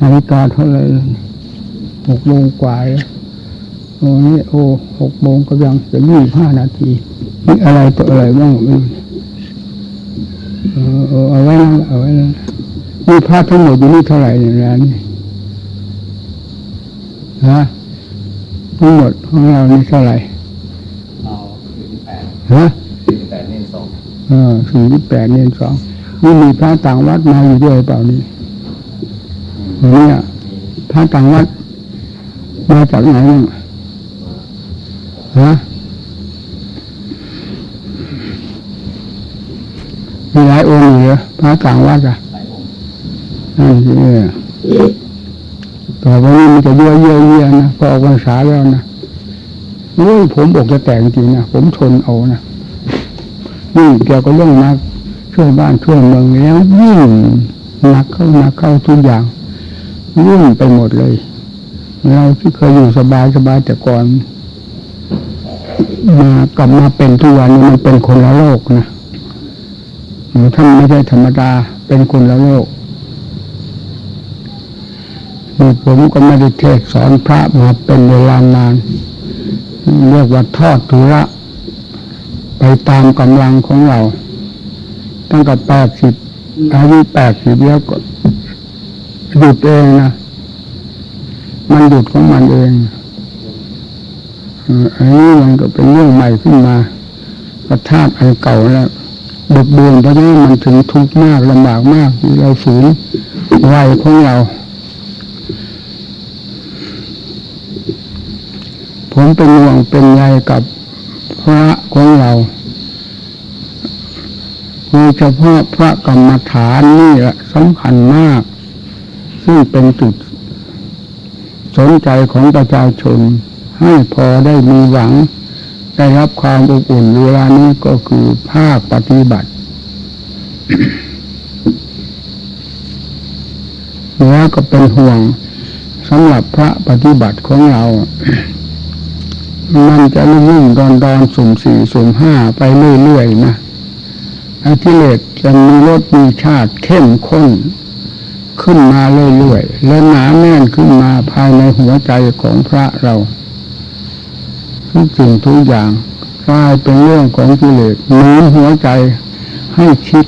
นาฬิกาเท่าไหรหกโมงกว่าแล้วโอ้นี่โอ้หกโมงก็ยังจะยี่ห้านาทีนี่อะไรตัวอะไรบ้างไม่รู้เออเออเอาไว้นั่นเอาไว้นั่นนี่พระทั้งหมดอยู่นี่เท่าไหร่เนี่ยร้านนี้ฮะทั้งหมดของเรานี่เท่าไหร่เอาสี่สิบแปดฮะสี่สิบแปดเน้นสองเออสี่สิบแปดเนนสองนี่มีพระต่างวัดมาอยู่ด้วยเปล่านี่ เนี่ยพระต่างวัดมาจากไหนฮะมีหลายองค์เหรอพระต่างวัดอะนั่นสิเออต่อไปนี้มันจะเยอะเยอะเยอะนะพอออกพรรษาแล้วนะโอ้ยผมอกจะแตกจริงนะผมทนเอานะนี่เกี่ยวกับเรื่องนักช่วยบ้านช่วยเมืองแล้วยิ่งหนักเข้าหนักเข้าทุกอย่าง ยุ่งไปหมดเลย เราที่เคยอยู่สบายสบายแต่ก่อนมากลับมาเป็นทุกวันนี้มันเป็นคนละโลกนะท่านไม่ใช่ธรรมดาเป็นคนละโลกนี่ผมก็ไม่ได้เทศสอนพระมาเป็นเวลานานเรียกว่าทอดทุระไปตามกำลังของเรา ตั้งแต่แปดสิบอายุแปดสิบแล้วก็ หยุดเองนะมันหยุดของมันเองอันนี้มันก็เป็นเรื่องใหม่ขึ้นมาประทาตอันเก่าแล้วบกเบือนเพราะนั้นมันถึงทุกข์มากลำบากมากเราฝืนวัยของเรา ผมเป็นห่วงเป็นใยกับพระของเราโดยเฉพาะพระกรรมฐานนี่แหละสำคัญมาก ซึ่เป็นจุด สนใจของประชาชน ให้พอได้มีหวัง ได้รับความอบอุ่นเวลานี้ก็คือภาคปฏิบัติแล้วก็เป็นห่วงสำหรับพระปฏิบัติของเรา มันจะรุ่งดอนดอนสุ่มสี่สุ่มห้าไปเรื่อยๆนะอาทิเลสจะมีรสมีชาติเข้มข้น ขึ้นมาเรื่อยๆและหนาแน่นขึ้นมาภายในหัวใจของพระเราทุกสิ่งทุกอย่างกลายเป็นเรื่องของกิเลสหนุนหัวใจให้คิด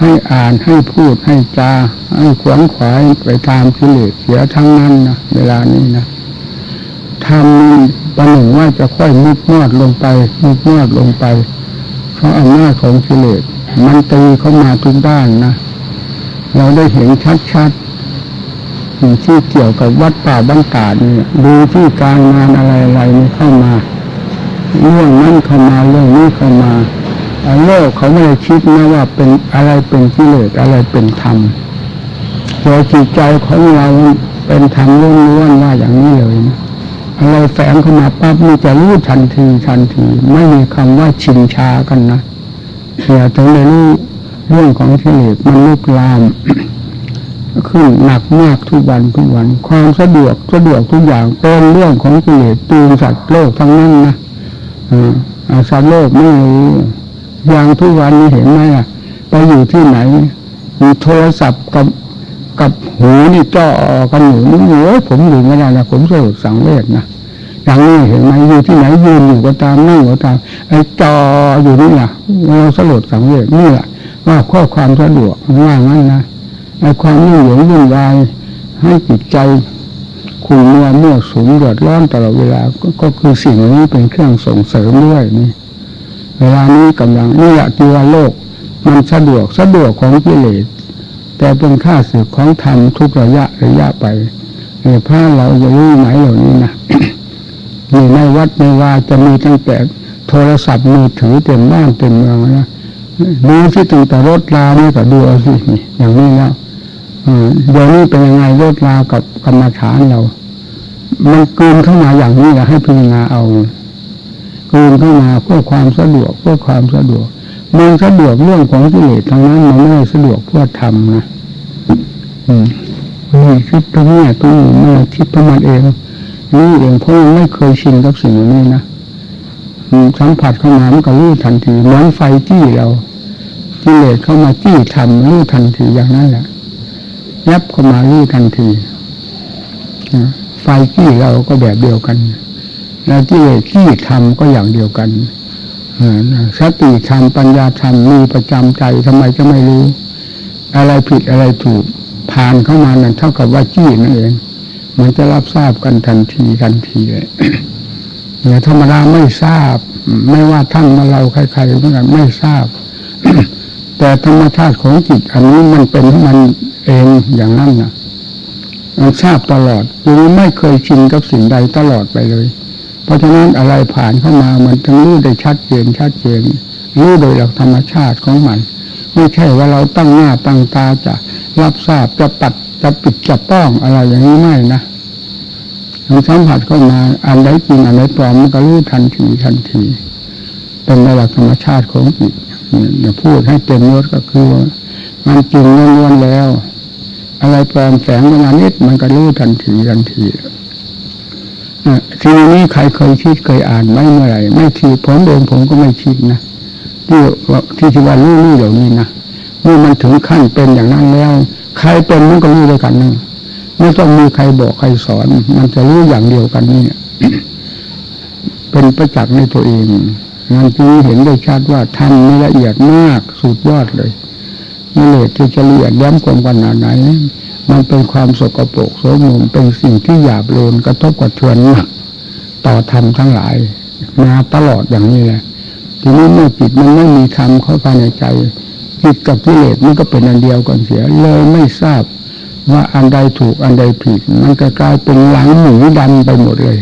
ให้อ่านให้พูดให้จา ให้ขวนขวายไปตามกิเลสเสียทั้งนั้นนะเวลานี้นะทำนี่ประหนึ่งว่าจะค่อยมุดมอดลงไปมุดมอดลงไป เพราะอำนาจของกิเลสมันตีเข้ามาทุกด้านนะ เราได้เห็นชัดๆสิ่งที่เกี่ยวกับวัดป่าบ้านตาดเนี่ยดูที่การงานอะไรอะไรนี่เข้ามาเรื่องนั้นเข้ามาเรื่องนี้เข้ามาโลกเขาไม่ได้คิดนะว่าเป็นอะไรเป็นกิเลสอะไรเป็นธรรมตัวจิตใจของเราเป็นธรรมล้วนๆว่าอย่างนี้เลยนะอะไรแฝงเข้ามาปั๊บนี่จะรู้ทันทีทันที ไม่มีคำว่าชินชากันนะเสียถึงนรู้ เรื่องของกิเลสมันลุกลามขึ้นหนักมากทุกวันทุกวัน ความสะดวกสะดวกทุกอย่างเป็นเรื่องของกิเลสตูนสัตว์โลกทั้งนั้นนะอ่าอ่าสัตว์โลกไม่รู้อย่างทุกวันนี้เห็นไหมล่ะไปอยู่ที่ไหนมีโทรศัพท์กับกับหูนี่จ่อกันอยู่นี่โอ้ยผมอยู่ไม่ได้นะผมสลดสังเวชนะอย่างนี้เห็นไหมอยู่ที่ไหนยืนอยู่ก็ตามนั่งก็ตามไอ้จออยู่นี่แหละเราสลดสังเวชนี่แหละ ว่าข้อความสะดวกว่างั้นนะในความยุ่งเหยิงวุ่นวายให้จิตใจขุ่นมัวมั่วสุมเดือดร้อนตลอดเวลาก็คือสิ่งนี้เป็นเครื่องส่งเสริมด้วยนี่เวลานี้กำลังนี่แหละที่ว่าโลก มันสะดวกสะดวกของกิเลสแต่เป็นค่าสึกของธรรมทุกระยะระยะไปเนี่ยพระเราจะรู้ไหมเหล่านี้นะนี่ในวัดในวาจะมีตั้งแต่โทรศัพท์มือถือเต็มบ้านเต็มเมืองนะ ดูที่ตั้งแต่รถลานี่ก็ดูเอาสิอย่างนี้แล้วเดี๋ยวนี้เป็นยังไงรถลากับกรรมฐานเรา มันเกินเข้ามาอย่างนี้แหละให้พิจารณาเอาเกินเข้ามาเพื่อความสะดวกเพื่อความสะดวกมันสะดวกเรื่องของกิเลสทางนั้นมันไม่ได้สะดวกเพื่อทำนะอืมนี่คิดตรงนี้ตรงนี้ไม่ได้คิดประมาณเองนี่เองเพราะไม่เคยชินกับสิ่งเหล่านี้นะสัมผัสเข้ามามันก็รู้ทันทีเหมือนไฟจี้เรา กิเลสเข้ามาจี้ทำรู้ทันทีอย่างนั้นแหละยับเข้ามารู้ทันทีไฟขี้เราก็แบบเดียวกันแล้วที่เลสขี้ทำก็อย่างเดียวกันสติธรรมปัญญาธรรมมีประจำใจทำไมจะไม่รู้ อะไรผิดอะไรถูกผ่านเข้ามานั่นเท่ากับว่าจี้นั่นเองมันจะรับทราบกันทันทีทันทีเลยเนี่ยธรรมดาไม่ทราบ ไม่ว่าท่านมาเราใครๆเหมือนกันไม่ทราบ แต่ธรรมชาติของจิต อันนี้มันเป็นมันเองอย่างนั้นนะมันทราบตลอดจึงไม่เคยชินกับสิ่งใดตลอดไปเลย เพราะฉะนั้นอะไรผ่านเข้ามามันถึงรู้ได้ชัดเจนชัดเจนรู้โดยหลักธรรมชาติของมัน ไม่ใช่ว่าเราตั้งหน้าตั้งตาจะรับทราบจะปัดจะปิดจะป้องอะไรอย่างนี้ไม่นะมันสัมผัสเข้ามาอันใดจริงอันใดปลอมมันก็รู้ทันทีทันที เป็นหลักธรรมชาติของจิต อย่าพูดให้เต็มยศก็คือมันจริงล้วนแล้ว อะไรปลอมแฝงมานิดมันก็รู้ทันทีทันทีอะทีนี้ใครเคยคิดเคยอ่านไหมเมื่อไรไม่ทีผมเองผมก็ไม่คิดนะที่ว่าที่ที่ว่ารู้รู้เดี๋ยวนี้นะเมื่อมันถึงขั้นเป็นอย่างนั้นแล้ว ใครเป็นมันก็รู้ด้วยกันนะไม่ต้องมีใครบอกใครสอน มันจะรู้อย่างเดียวกันนี่เป็นประจักษ์ในตัวเอง นั่นจึงเห็นได้ชัดว่าทำนี่ละเอียดมากสุดยอดเลยกิเลสที่จะละเอียดย้ำความขนาดไหน มันเป็นความสกปรกโสมมเป็นสิ่งที่หยาบโลนกระทบกระเทือนหนักต่อธรรมทั้งหลาย มาตลอดอย่างนี้แหละทีนี้เมื่อจิตมันไม่มีธรรมเข้าภายในใจจิตกับกิเลสมันก็เป็นอันเดียวกันเสียเลยไม่ทราบว่าอันใดถูกอันใดผิด มันก็กลายเป็นหลังหมูดำไปหมดเลย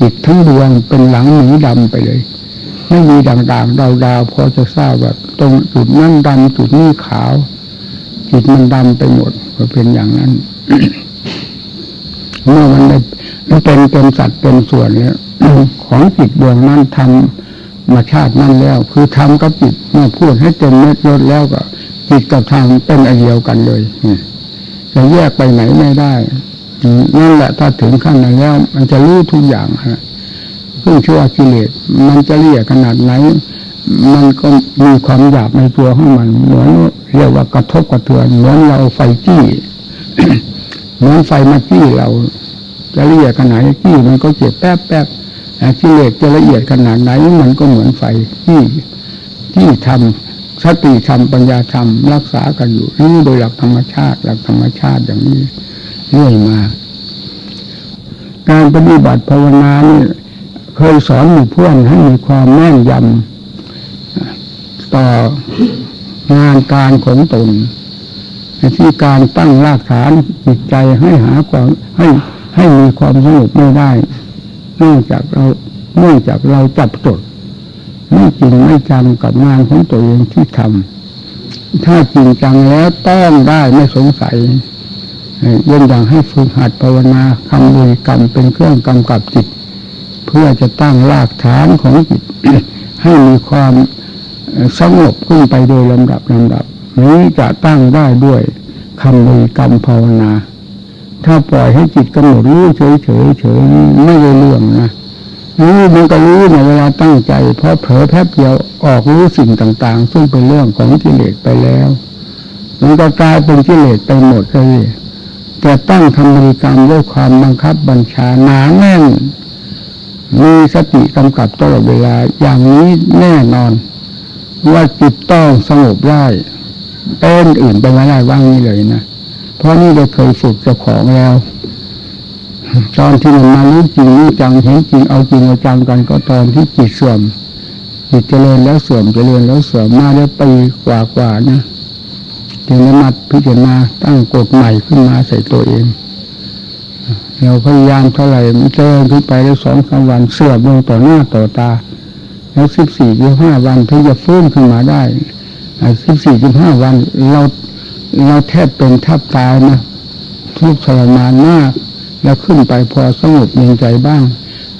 จิตทั้งดวงเป็นหลังหมูดำไปเลย ไม่มีด่างๆดาวๆพอจะทราบว่าตรงจุดนั้นดำจุดนี้ขาว จิตมันดำไปหมดก็เป็นอย่างนั้นเมื่อมันได้มันเป็นเป็นสัตว์เป็นส่วนแล้วของจิตดวงนั้นทำมาชาตินั้นแล้ว คือทำกับจิตเมื่อพูดให้เต็มเม็ดยศแล้วก็จิตกับธรรมเป็นอันเดียวกันเลยจะแยกไปไหนไม่ได้นั่นแหละถ้าถึงขั้นนั้นแล้ว มันจะรู้ทุกอย่างฮะ ซึ่งชื่อว่ากิเลสมันจะเรียกขนาดไหน มันก็มีความหยาบในตัวของมันเหมือนเรียกว่ากระทบกระเทือนเหมือนเราไฟจี้เหมือนไฟมาจี้เรา จะละเอียดขนาดไหนจี้มันก็เจ็บแป๊บแป๊บกิเลสจะละเอียดขนาดไหนมันก็เหมือนไฟที่ที่ทำสติธรรมปัญญาธรรมรักษากันอยู่นี่โดยหลักธรรมชาติ หลักธรรมชาติอย่างนี้เรื่อยมา การปฏิบัติภาวนานี่ เคยสอนหมู่เพื่อนให้มีความแม่นยำต่องานการของตนที่การตั้งรากฐานจิตใจให้หาความให้ให้มีความสงบไม่ได้เนื่องจากเราเนื่องจากเราจับจดไม่จริงไม่จำกับงานของตัวเองที่ทำถ้าจริงจังแล้วต้องได้ไม่สงสัยเย่นอย่างให้ฝึกหัดภาวนาคำบริกรรมเป็นเครื่องกำกับจิต พื่อจะตั้งรากฐานของจิต ให้มีความสงบขึ้นไปโดยลำดับลำดับนี้จะตั้งได้ด้วยคำบริกรรมภาวนา ถ้าปล่อยให้จิตกำหนดรู้เฉยเฉยเฉยไม่ได้เรื่องนะรู้มันก็รู้ในเวลาตั้งใจ เพราะเผลอแป๊บเดียวออกรู้สิ่งต่าง ๆ ซึ่งเป็นเรื่องของกิเลสไปแล้ว มันก็กลายเป็นกิเลสไปหมดเลยแต่ตั้งคำบริกรรมด้วยความบังคับบัญชาหนาแน่น มีสติกำกับตลอดเวลาอย่างนี้แน่นอน ว่าจิตต้องสงบได้เป็นอื่นไปไม่ได้ว่างนี้เลยนะเพราะนี่เราเคยฝึกเจ้าของแล้ว ตอนที่มันมารู้จริงรู้จังเห็นจริงเอาจริงเอาจังกันก็ตอนที่จิตเสื่อมจิตเจริญแล้วเสื่อมเจริญแล้วเสื่อมมาได้ปีกว่ากว่าๆนะจึงได้มาพิจารณาตั้งกฎใหม่ขึ้นมาใส่ตัวเอง เราพยายามเท่าไหร่มันเจริญขึ้นไปแล้วสองสามวันเสื่อมลงต่อหน้าต่อตา แล้วสิบสี่สิบห้าวันถึงจะฟื้นขึ้นมาได้สิบสี่สิบห้าวันเราเราแทบเป็นแทบตายนะทุกข์ทรมานมาก แล้วขึ้นไปพอสงบเย็นใจบ้าง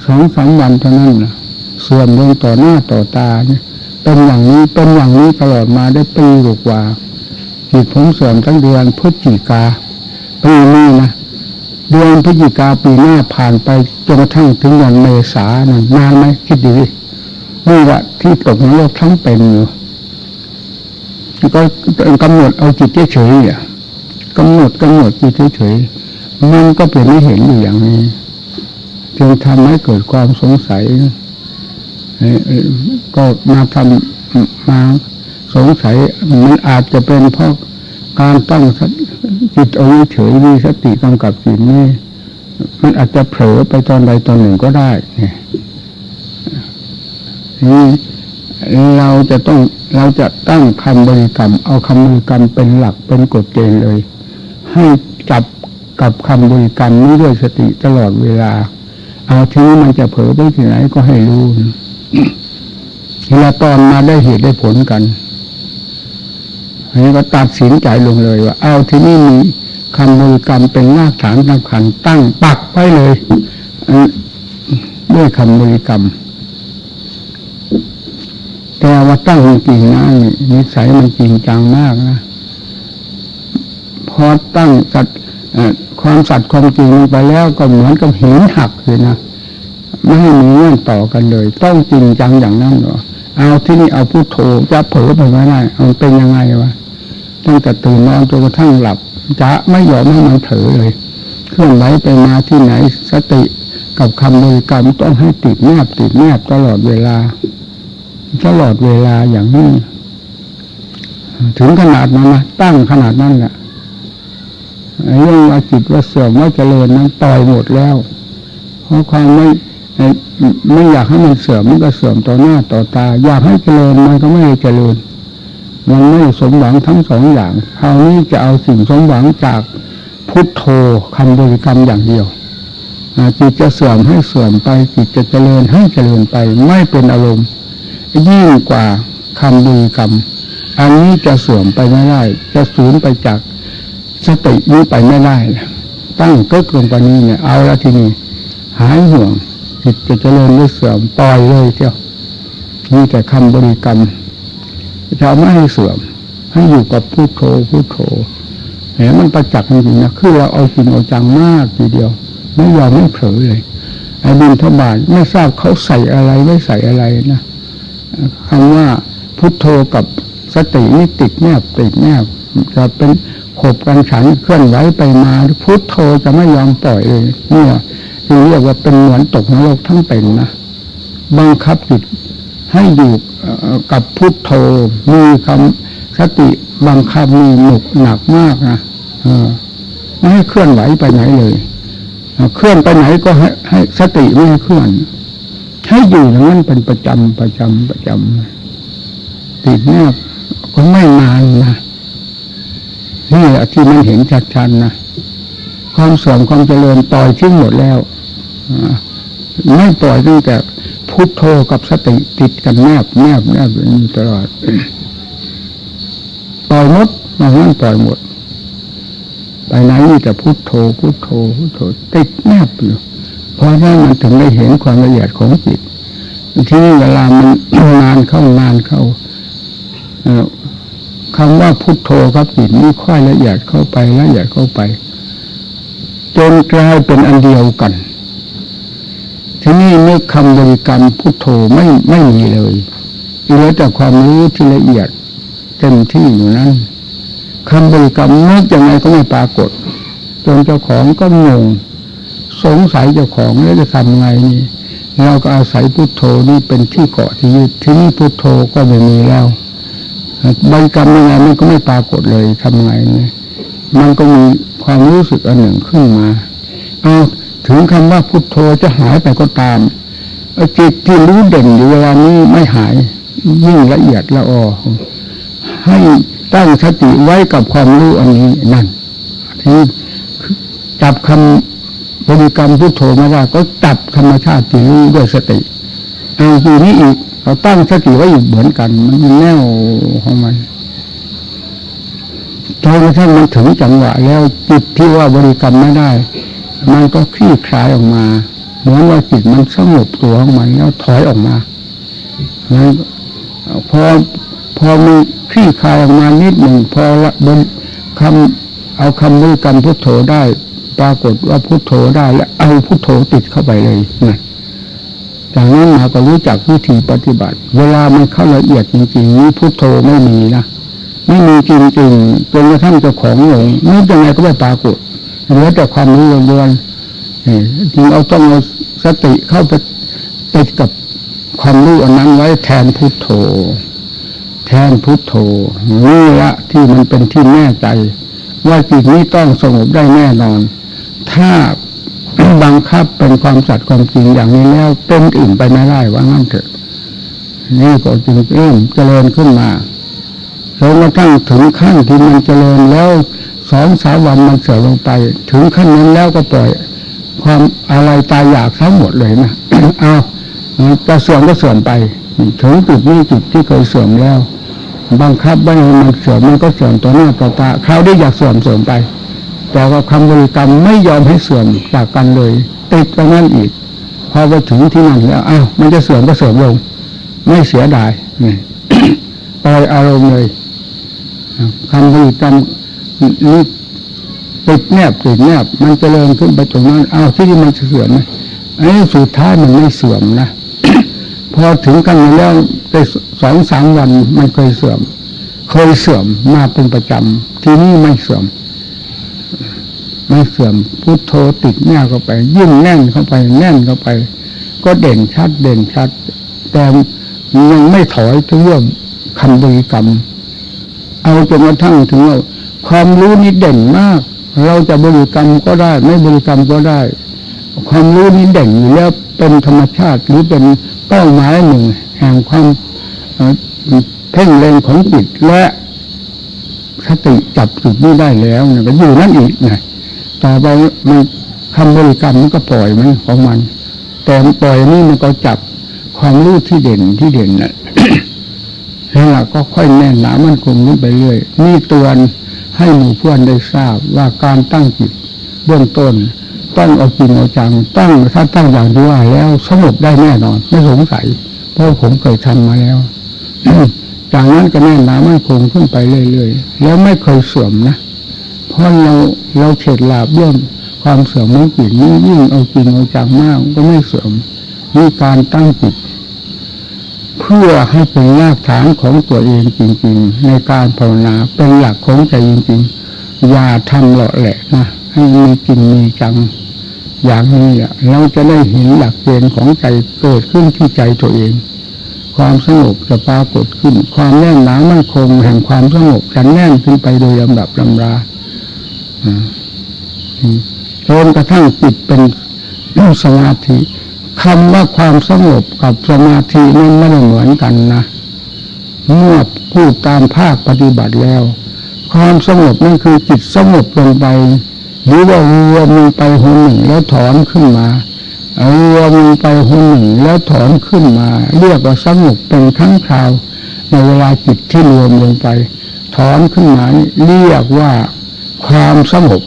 สองสามวันเท่านั้นนะเสื่อมลงต่อหน้าต่อตาเนี่ยเป็นอย่างนี้เป็นอย่างนี้ตลอดมาได้ปีกว่าจิตผมเสื่อมทั้งเดือนพฤศจิกาปีนี้นะ เดือนพฤศจิกาปีหน้าผ่านไปจนกระทั่งถึงเดือนเมษานะนานไหมคิดดูดินี่แหละที่ตกในรกทั้งเป็นอยู่ก็กำหนดเอาจิตเฉยๆเนี่ยกำหนดกำหนดอยู่เฉยๆมันก็เป็นไม่เห็นอยู่อย่างนี้ จึงทำให้เกิดความสงสัยก็มาทำมาสงสัยมันอาจจะเป็นเพราะการตั้ง จิตเอาไว้เฉยมีสติกำกับจิตนี่มันอาจจะเผลอไปตอนใดตอนหนึ่งก็ได้ เนี่ยนี่เราจะต้องเราจะตั้งคำบริกรรม เอาคำบริกรรมเป็นหลักเป็นกฎเกณฑ์เลย ให้จับกับคำบริกรรมนี้ด้วยสติตลอดเวลา เอาทีนี้มันจะเผลอไปที่ไหนก็ให้รู้เวลาตอนมาได้เหตุได้ผลกัน อันนี้ก็ตัดสินใจลงเลยว่า เอาที่นี่มีคำบริกรรมเป็นรากฐานสำคัญตั้งปักไว้เลยด้วยคำบริกรรม แต่ว่าตั้งจริงนะนี่นิสัยมันจริงจังมากนะพอตั้งสัตความสัตย์ความจริงไปแล้วก็เหมือนกับหินหักเลยนะไม่ให้มีเงื่อนต่อกันเลย ต้องจริงจังอย่างนั้นเหรอเอาที่นี่เอาพุโทโธจะเผลอไปไม่ได้มันเป็นยังไงวะ ตั้งแต่ตื่นนอนจนกระทั่งหลับจะไม่ยอมให้มันเผลอเลยเคลื่อนไหวไปมาที่ไหนสติกับคำบริกรรมต้องให้ติดแนบติดแนบตลอดเวลา ตลอดเวลาอย่างนี้ ถึงขนาดนั้นนะตั้งขนาดนั้นแหละเรื่องว่าจิตว่าเสื่อมว่าเจริญนั้นต่อยหมดแล้ว เพราะความไม่ไม่อยากให้มันเสื่อมมันก็เสื่อมต่อหน้าต่อตา อยากให้เจริญมันก็ไม่ได้เจริญ มันไม่สมหวังทั้งสองอย่างคราวนี้จะเอาสิ่งสมหวังจากพุทโธคำบริกรรมอย่างเดียวจิตจะเสื่อมให้เสื่อมไป จิตจะเจริญให้เจริญไป ไม่เป็นอารมณ์ ยิ่งกว่าคำบริกรรม อันนี้จะเสื่อมไปไม่ได้ จะสูญไปจากสตินี้ไปไม่ได้ ตั้งก็กลงไปนี้เนี่ย เอาละทีนี้หายห่วงจิตจะเจริญหรือเสื่อมปล่อยเลยเที่ยวมีแต่คำบริกรรม จะไม่ให้เสื่อม ให้อยู่กับพุโทโธพุโทโธเห็นมันประจักษ์จริงๆนะคือเราเอาจริงเอาจังมากทีเดียว ไม่ยอมไม่เผลอเลยไอ้บินทบาทไม่ทราบเขาใส่อะไรไม่ใส่อะไรนะคำว่าพุทโธกับสตินี่ติดแนบติดแนบจะเป็นขบกันฉันเคลื่อนไหวไปมาพุทโธจะไม่ยอมปล่อยเลยเนี่ยคือเรียกว่าเป็นเหมือนตกนรกทั้งเป็นนะบังคับจิต ให้อยู่กับพุทโธมีคำสติบังคับมีหนุกหนักมากนะไม่ให้เคลื่อนไหวไปไหนเลยเคลื่อนไปไหนก็ให้ให้สติไม่ให้เคลื่อน ให้อยู่อย่างนั้นเป็นประจำประจำประจำติดแนบก็ไม่นานนะนี่แหละที่มันเห็นชัดๆนะความเสื่อมความเจริญปล่อยทิ้งหมดแล้วไม่ปล่อยตั้งแต่ พุทโธกับสติติดกันแนบแนบแนบอยู่ตลอดปล่อยหมดมางั้นปล่อยหมดไปไหนมีแต่พุทโธพุทโธพุทโธติดแนบอยู่เพราะนั้นมันถึงได้เห็นความละเอียดของจิตที่นี่เวลามันนานเข้านานเข้าคำว่าพุทโธครับจิตนี่ค่อยละเอียดเข้าไปละเอียดเข้าไป จนกลายเป็นอันเดียวกัน ทีนี้นึกคำบริกรรมพุทโธไม่ไม่มีเลยเหลือแต่ความรู้ที่ละเอียดเต็มที่อยู่นั้นคำบริกรรมนึกยังไงก็ไม่ปรากฏจนเจ้าของก็งงสงสัยเจ้าของแล้วจะทำไงนี่เราก็อาศัยพุทโธนี่เป็นที่เกาะที่ยึดที่นี่พุทโธก็ไม่มีแล้วบริกรรมยังไงมันก็ไม่ปรากฏเลยทำไงเนี่ยมันก็มีความรู้สึกอันหนึ่งขึ้นมาเอา ถึงคำว่าพุทโธจะหายไปก็ตามจิตที่รู้เด่นอยู่เวลานี้ไม่หายยิ่งละเอียดละออให้ตั้งสติไว้กับความรู้อันนี้นั่นที่จับคำบริกรรมพุทโธไม่ได้ก็จับธรรมชาติที่รู้ด้วยสติเอาทีนี้อีกเราตั้งสติไว้อยู่เหมือนกัน มันแน่วของมันจนกระทั่งมันถึงจังหวะแล้วจิตที่ว่าบริกรรมไม่ได้ มันก็คลี่คลายออกมาเหมือนว่าจิตมันสงบตัวของมันแล้วถอยออกมาแล้วพอพอมีคลี่คลายออกมานิดหนึ่งพอละบนคำเอาคำบริกรรมพุทโธได้ ปรากฏว่าพุทโธได้แล้วเอาพุทโธติดเข้าไปเลยนะจากนั้นมาก็รู้จักวิธีปฏิบัติ เวลามันเข้าละเอียดจริงๆนี้พุทโธไม่มีนะไม่มีจริงๆจนกระทั่งเจ้าของหลงนึกยังไงก็ไม่ปรากฏ เหลือแต่ความรู้ล้วนๆจึงเอาต้องเอาสติเข้าไปติดกับความรู้อันนั้นไว้แทนพุทโธ แทนพุทโธนี่ละที่มันเป็นที่แน่ใจ ว่าจิตนี้ต้องสงบได้แน่นอน ถ้าบังคับเป็นความสัตย์ความจริงอย่างนี้แล้วเป็นอื่นไปไม่ได้ว่างั้นเถอะ นี่ก็จึงเริ่มเจริญขึ้นมาจนกระทั่งถึงขั้นที่มันเจริญแล้ว สองสามวันมันเสื่อมลงไป ถึงขั้นนั้นแล้วก็ปล่อย ความอะไรตายอยากทั้งหมดเลยนะเอาจะเสื่อมก็เสื่อมไป ถึงจุดนี้จุดที่เคยเสื่อมแล้วบังคับไม่ให้มันเสื่อมมันก็เสื่อมต่อหน้าต่อตาคราวนี้อยากเสื่อมเสื่อมไป แต่ว่าคำบริกรรมไม่ยอมให้เสื่อมจากกันเลย ติดไปนั่นอีกพอไปถึงที่นั่นแล้วอ้าวมันจะเสื่อมก็เสื่อมลง ไม่เสียดายนี่ปล่อยอารมณ์เลยคำบริกรรม นี่ติดแนบติดแนบ มันจเจริญขึ้นไปตรงนั้นเอ้าที่นี่มันเสื่อมไหมอันนี้สุดท้ายมันไม่เสื่อมนะพอถึงกันแล้วได้สองสามวันมันเคยเสื่อม เคยเสื่อมมาเป็นประจำที่นี่ไม่เสื่อม ไม่เสื่อมพุทโธติดแน่เข้าไป ยิ่งแน่นเข้าไปแน่นเข้าไป ก็เด่นชัดเด่นชัด แต่ยังไม่ถอยถึงเรื่องคำบริกรรม เอาจนกระทั่งถึงว่า ความรู้นี้เด่นมาก เราจะบริกรรมก็ได้ ไม่บริกรรมก็ได้ ความรู้นี้เด่นอยู่แล้วเป็นธรรมชาติหรือเป็นเป้าหมายหนึ่ง แห่งความเพ่งเล็งของจิตและสติจับจุดนี้ได้แล้วเนี่ยก็อยู่นั่นอีกไงต่อไปมันคำบริกรรมมันก็ปล่อยมันของมัน แต่ปล่อยนี่มันก็จับความรู้ที่เด่นที่เด่นน่ะแล้วเราก็ค่อยแน่นหนามันคงขึ้นไปเรื่อยนี่ตัวน ให้หมู่เพื่อนได้ทราบว่าการตั้งจิตเบื้องต้นต้องเอาจริงเอาจังตั้งถ้าตั้งอย่างที่ว่าแล้วสงบได้แน่นอน ไม่สงสัย เพราะผมเคยทำมาแล้วจากนั้นก็แน่นหนามันคงขึ้นไปเรื่อยๆแล้วไม่เคยเสื่อมนะเพราะเราเราเฉดลาบเรื่องความเสื่อมของจิตนี้ยิ่งเอาจริงเอาจังมากก็ไม่เสื่อมมีการตั้งจิต พื่อให้เป็นรากฐานของตัวเองจริง ๆ ในการภาวนาเป็นหลักของใจจริง ๆ อย่าทำหลาะแหละนะให้มีจริงมีจังอย่างนี้แหละเราจะได้เห็นหลักเกณฑ์ของใจเกิดขึ้นที่ใจตัวเอง ความสงบจะปรากฏขึ้น ความแน่นหนามั่นคงแห่งความสงบจะแน่นขึ้นไปโดยลำดับลำราจนกระทั่งจิตเป็นสมาธิ คำว่าความสงบกับสมาธินั้นไม่ได้เหมือนกันนะเมื่อพูดตามภาคปฏิบัติแล้ว ความสงบนั่นคือจิตสงบลงไป หรือว่ารวมลงไปหัวหนึ่งแล้วถอนขึ้นมารวมลงไปหัวหนึ่งแล้วถอนขึ้นมา เรียกว่าสงบเป็นครั้งคราว ในเวลาจิตที่รวมลงไป ถอนขึ้นมาเรียกว่าความสงบ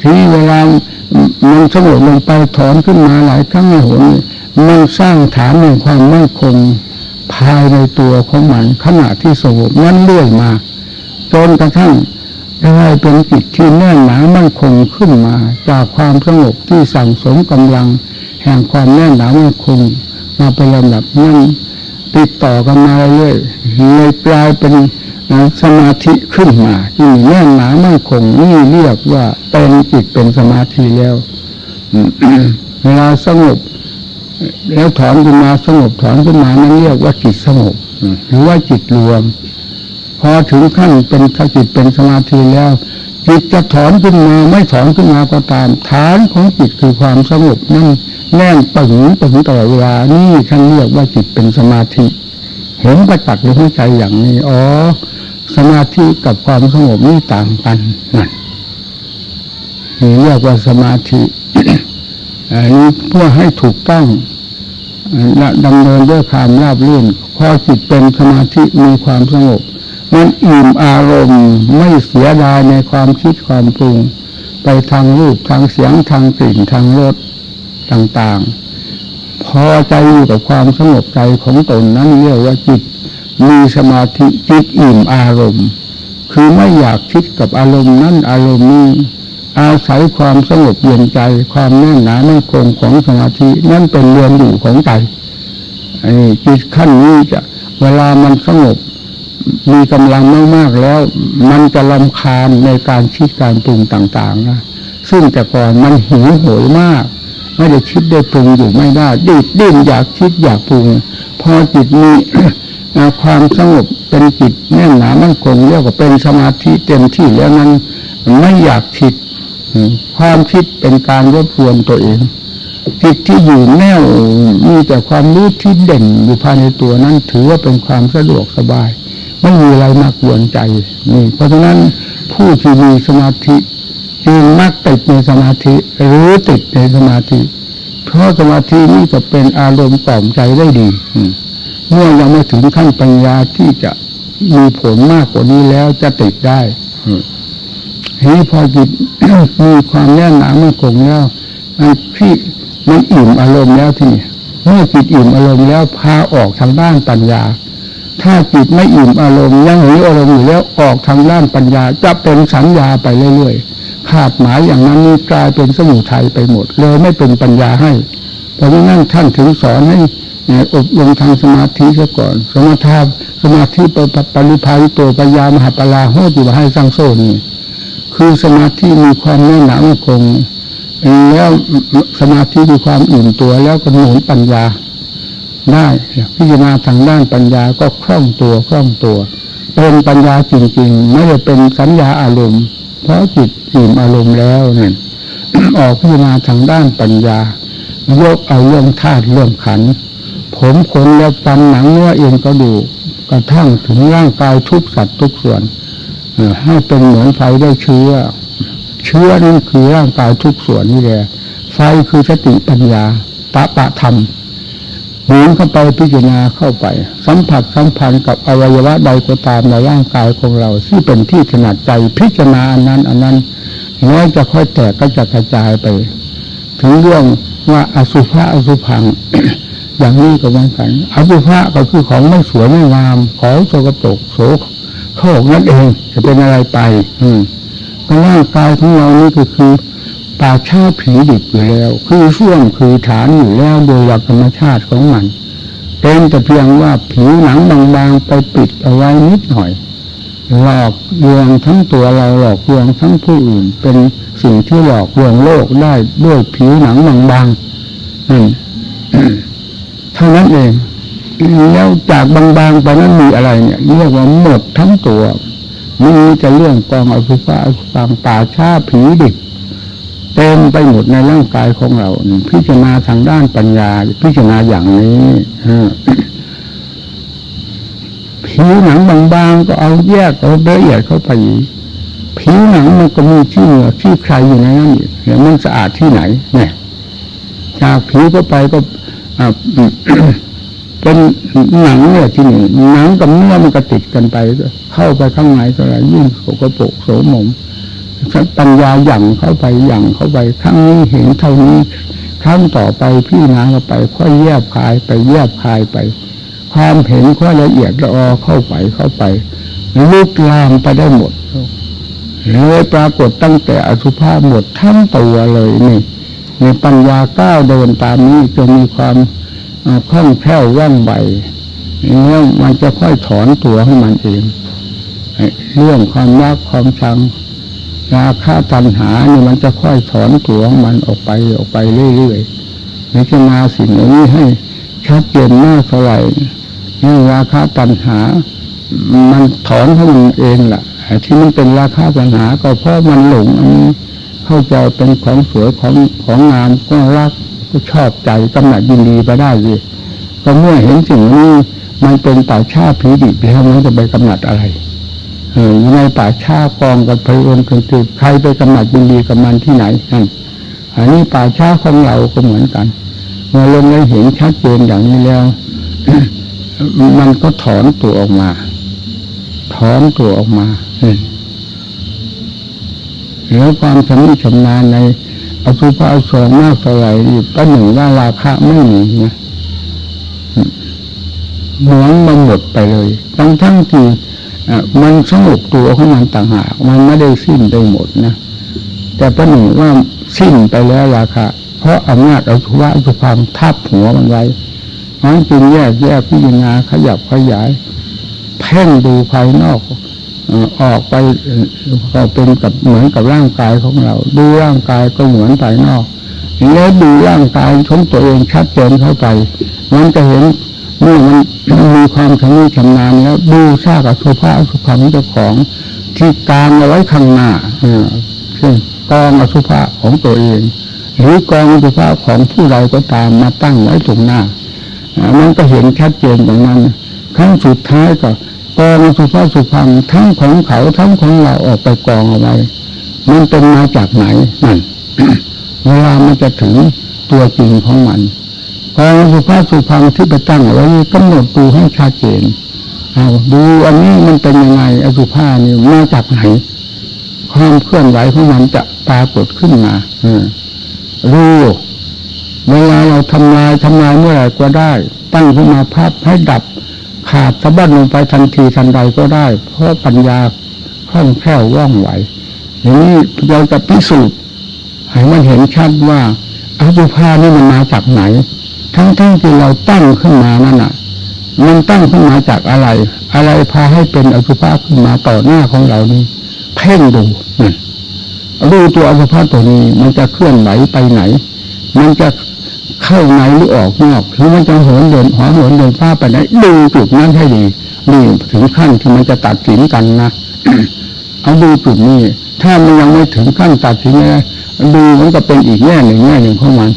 ทีนี้เวลา มันสงบลงไปถอนขึ้นมาหลายครั้งหนมันสร้างฐานในความมั่นคงภายในตัวของมันขณะที่สงบนั้นเรื่อยมา จนกระทั่งได้เป็นจิตที่แน่นหนามั่นคงขึ้นมา จากความสงบที่สั่งสมกำลัง แห่งความแน่นหนามั่นคง มาเป็นลำดับนั้นติดต่อกันมาเรื่อยเลยกลายเป็น สมาธิขึ้นมาที่แน่นหนามั่นคงนี่เรียกว่าเป็นจิตเป็นสมาธิแล้วเวลาสงบ แล้วถอนขึ้นมาสงบถอนขึ้นมานั้นเรียกว่าจิตสงบหรือว่าจิตรวม พอถึงขั้นเป็นถ้าจิตเป็นสมาธิแล้วจิตจะถอนขึ้นมาไม่ถอนขึ้นมาก็ตาม ฐานของจิตคือความสงบนั่นแน่นปึงปึงตลอดเวลานี่ท่านเรียกว่าจิตเป็นสมาธิ เห็นประจักษ์ในหัวใจอย่างนี้อ๋อ สมาธิกับความสงบนี่ต่างกันนั่นนี่เรียกว่าสมาธิอันนี้เพื่อให้ถูกต้องดำเนินด้วยความราบรื่นพอจิตเป็นสมาธิมีความสงบมันอิ่มอารมณ์ไม่เสียดายในความคิดความปรุง ไปทางรูปทางเสียงทางกลิ่นทางรสต่าง ๆ พอใจอยู่กับความสงบใจของตนนั้นเรียกว่าจิต มีสมาธิจิตอิ่มอารมณ์ คือไม่อยากคิดกับอารมณ์นั้นอารมณ์นี้อาศัยความสงบเย็นใจ ความแน่นหนาแน่นคงของสมาธินั่นเป็นเรือนอยู่ของใจไอ้จิตขั้นนี้จะเวลามันสงบ มีกำลังมากๆแล้ว มันจะลำคาญในการคิดการปรุงต่างๆนะซึ่งแต่ก่อนมันหิวโหยมาก ไม่ได้คิดได้ปรุงอยู่ไม่ได้ดิดดิ้นอยากคิดอยากปรุง พอจิตมี ความสงบเป็นจิตแน่นหนามั่นคงเรียกว่าเป็นสมาธิเต็มที่แล้วนั้นไม่อยากคิดความคิดเป็นการรบกวนตัวเองจิตที่อยู่แน่วมีแต่ความรู้ที่เด่นอยู่ภายในตัวนั้น ถือว่าเป็นความสะดวกสบาย ไม่มีอะไรมากวนใจนี่เพราะฉะนั้นผู้ที่มีสมาธิจึงมักติดในสมาธิหรือติดในสมาธิ เพราะสมาธินี่จะเป็นอารมณ์กล่อมใจได้ดีอื เมื่อยังไม่ถึงขั้นปัญญาที่จะมีผลมากกว่านี้แล้วจะติดได้อืมทีนี้พอจิตมีความแน่นหนามั่นคงแล้วมันที่มันอิ่มอารมณ์แล้วที่นี่เมื่อจิตอิ่มอารมณ์แล้วพาออกทางด้านปัญญา ถ้าจิตไม่อิ่มอารมณ์ยังหิวอารมณ์อยู่แล้วออกทางด้านปัญญา จะเป็นสัญญาไปเรื่อยๆขาดหมายอย่างนั้นนี่กลายเป็นสมุทัยไปหมดเลยไม่เป็นปัญญาให้ เพราะฉะนั้นท่านถึงสอนให้ อบรมทางสมาธิซะก่อน สมาธิสมาธิปปปริภาวิโตปัญญามหาปลาโหติวะให้สร้างโซนี่คือสมาธิมีความแน่นหนามั่นคงแล้วสมาธิมีความอิ่มตัวแล้วก็หนุนปัญญาได้พิจารณาทางด้านปัญญาก็คล่องตัวคล่องตัว เป็นปัญญาจริงๆ ไม่ได้เป็นสัญญาอารมณ์ เพราะจิตอิ่มอารมณ์แล้วเนี่ยออกพิจารณาทางด้านปัญญายกเอาเรื่องธาตุเรื่องขันธ์ ผมขนและฟันหนังเนื้อเอ็นกระดูกกระทั่งถึงร่างกายทุกสัตว์ทุกส่วนให้เป็นเหมือนไฟได้เชื้อ เชื้อนั่นคือร่างกายทุกส่วนนี่แหละไฟคือสติปัญญาปะปะธรรมหมุนเข้าไปพิจารณาเข้าไป สัมผัสสัมพันธ์กับอวัยวะใดก็ตามในร่างกายของเรา ที่เป็นที่ถนัดใจพิจารณาอันนั้น อันนั้นน้อยจะค่อยแตกก็จะกระจายไป ถึงเรื่องว่าอสุภะอสุพัง อย่างนี้ก็เหมือนกันอสุภะก็คือของไม่สวยไม่งามของโสกปรกโสโครกนั่นเอง จะเป็นอะไรไป อืมก็ร่างกายของเรานี่ก็คือป่าชาผีดิบอยู่แล้ว คือช่วงคือฐานอยู่แล้วโดยหลักธรรมชาติของมันเป็นแต่เพียงว่าผิวหนังบางๆไปปิดเอาไว้นิดหน่อย หลอกลวงทั้งตัวเราหลอกลวงทั้งผู้อื่น เป็นสิ่งที่หลอกลวงโลกได้ด้วยผิวหนังบางๆนั่น ท่านั้นเองแล้วจากบางๆไปนั้นมีอะไรเนี่ยเรียกว่าหมดทั้งตัวมันมีแต่เรื่องกองอสุภะอสุภังป่าชาผีดิบเต็มไปหมดในร่างกายของเรา พิจารณาทางด้านปัญญา พิจารณาอย่างนี้ผิวหนังบางๆก็เอาแยกเอาละเอียดเข้าไปผิวหนังมันก็มีที่เหนือที่ใครอยู่ในนั้นอีกแล้วมันสะอาดที่ไหน เนี่ยจากผิวเข้าไปก็ เป็นหนังเนี่ยที่หนี่งหนังกับเนื้อมันก็ติดกันไป เข้าไปข้างในก็อะไรยิ่งโสกโปกโสมมปัญญาหยั่งเข้าไปหยั่งเข้าไปครั้งนี้เห็นเท่านี้ครั้งต่อไปพี่นาเข้าไป ค่อยแยบคายไปแยบคายไป ความเห็นค่อยละเอียดละออเข้าไปเข้าไปลุกลามไปได้หมดเลยปรากฏตั้งแต่อสุภาพหมดทั้งตัวเลยนี่ ในปัญญาก้าวเดินตามนี้จะมีความคล่องแคล่วว่องไวแล้วมันจะค่อยถอนตัวของมันเองเรื่องความรักความชังราคะตัณหานี่มันจะค่อยถอนตัวของมันออกไปออกไปเรื่อยๆพิจารณาสิ่งเหล่านี้ให้ชัดเจนมากเท่าไหร่นี่ราคะตัณหา มันถอนของมันเองล่ะที่มันเป็นราคะตัณหาก็เพราะมันหลงอันนี้ เข้าใจเป็นของสวยของของงามก็รักก็ชอบใจกำหนัดยินดีไปได้สิก็เมื่อเห็นสิ่งนี้มันเป็นป่าชาผีดิบแล้วมันจะไปกำหนัดอะไรเออในป่าชากองกับพระองค์กันตือใครไปกำหนัดยินดีกับมันที่ไหนนั่นอันนี้ป่าชาของเราก็เหมือนกันเมื่อลงได้เห็นชัดเจนอย่างนี้แล้ว มันก็ถอนตัวออกมา ถอนตัวออกมาอืม แล้วความชำนิชำนาญในอสุภะอสงมากเท่าไหร่ก็หนึ่งว่าราคะไม่มีนะหมวงมันหมดไปเลยทั้งทั้งที่มันสงบตัวของมันต่างหาก มันไม่ได้สิ้นได้หมดนะแต่ประหนึ่งว่าสิ้นไปแล้วราคาเพราะอำนาจอสุภะอสุพังทับหัวมันไว้มันจึงแยกแยกพิจารณาขยับขยายแผพ่งดูภายนอก ออกไปก็เป็นกับเหมือนกับร่างกายของเรา ดูร่างกายก็เหมือนภายนอกแล้วดูร่างกายของตัวเองชัดเจนเข้าไป มันจะเห็นเมื่อมันมีความชำนิชำนาญแล้วดูซากอสุภะอสุภังเจ้าของที่กางเอาไว้ข้างหน้าเช่นกองอสุภะของตัวเอง หรือกองอสุภะของผู้ใดก็ตามมาตั้งไว้ตรงหน้ามันก็เห็นชัดเจนตรงนั้นครั้งสุดท้ายก็ กองสุภะสุพังทั้งของเขาทั้งของเราออกไปกองเอาไว้มันเป็นมาจากไหนนั่นเวลามันจะถึงตัวจริงของมันกองสุภะสุพังที่ไปตั้งเอาไว้กำหนดดูให้ชัดเจนเอาดูอันนี้มันเป็นยังไงอสุภะนี่มาจากไหนความเคลื่อนไหวของมันจะปรากฏขึ้นมาออรู้เวลาเราทำลายทำลายเมื่อไหร่ก็ได้ ตั้งขึ้นมาพับให้ดับ ขาดสะบัดลงไปทันทีทันใดก็ได้ เพราะปัญญาคล่องแคล่วว่องไวอย่างนี้เราจะพิสูจน์ให้มันเห็นชัดว่าอสุภานี่มันมาจากไหน ทั้งๆที่เราตั้งขึ้นมานั่นน่ะ มันตั้งขึ้นมาจากอะไร อะไรพาให้เป็นอสุภะขึ้นมาต่อหน้าของเรานี่เพ่งดูนั่นดูตัวอสุภะตัวนี้มันจะเคลื่อนไหวไปไหน มันจะ เข้าในหรือออกนอกหรือมันจะเหินเดินหอเหินเดินฟ้าไปไหนดูจุดนั้นให้ดีนี่ถึงขั้นที่มันจะตัดสินกันนะเอาดูจุดนี้ถ้ามันยังไม่ถึงขั้นตัดสินเลยดูมันก็เป็นอีกแง่หนึ่งแง่หนึ่งของมัน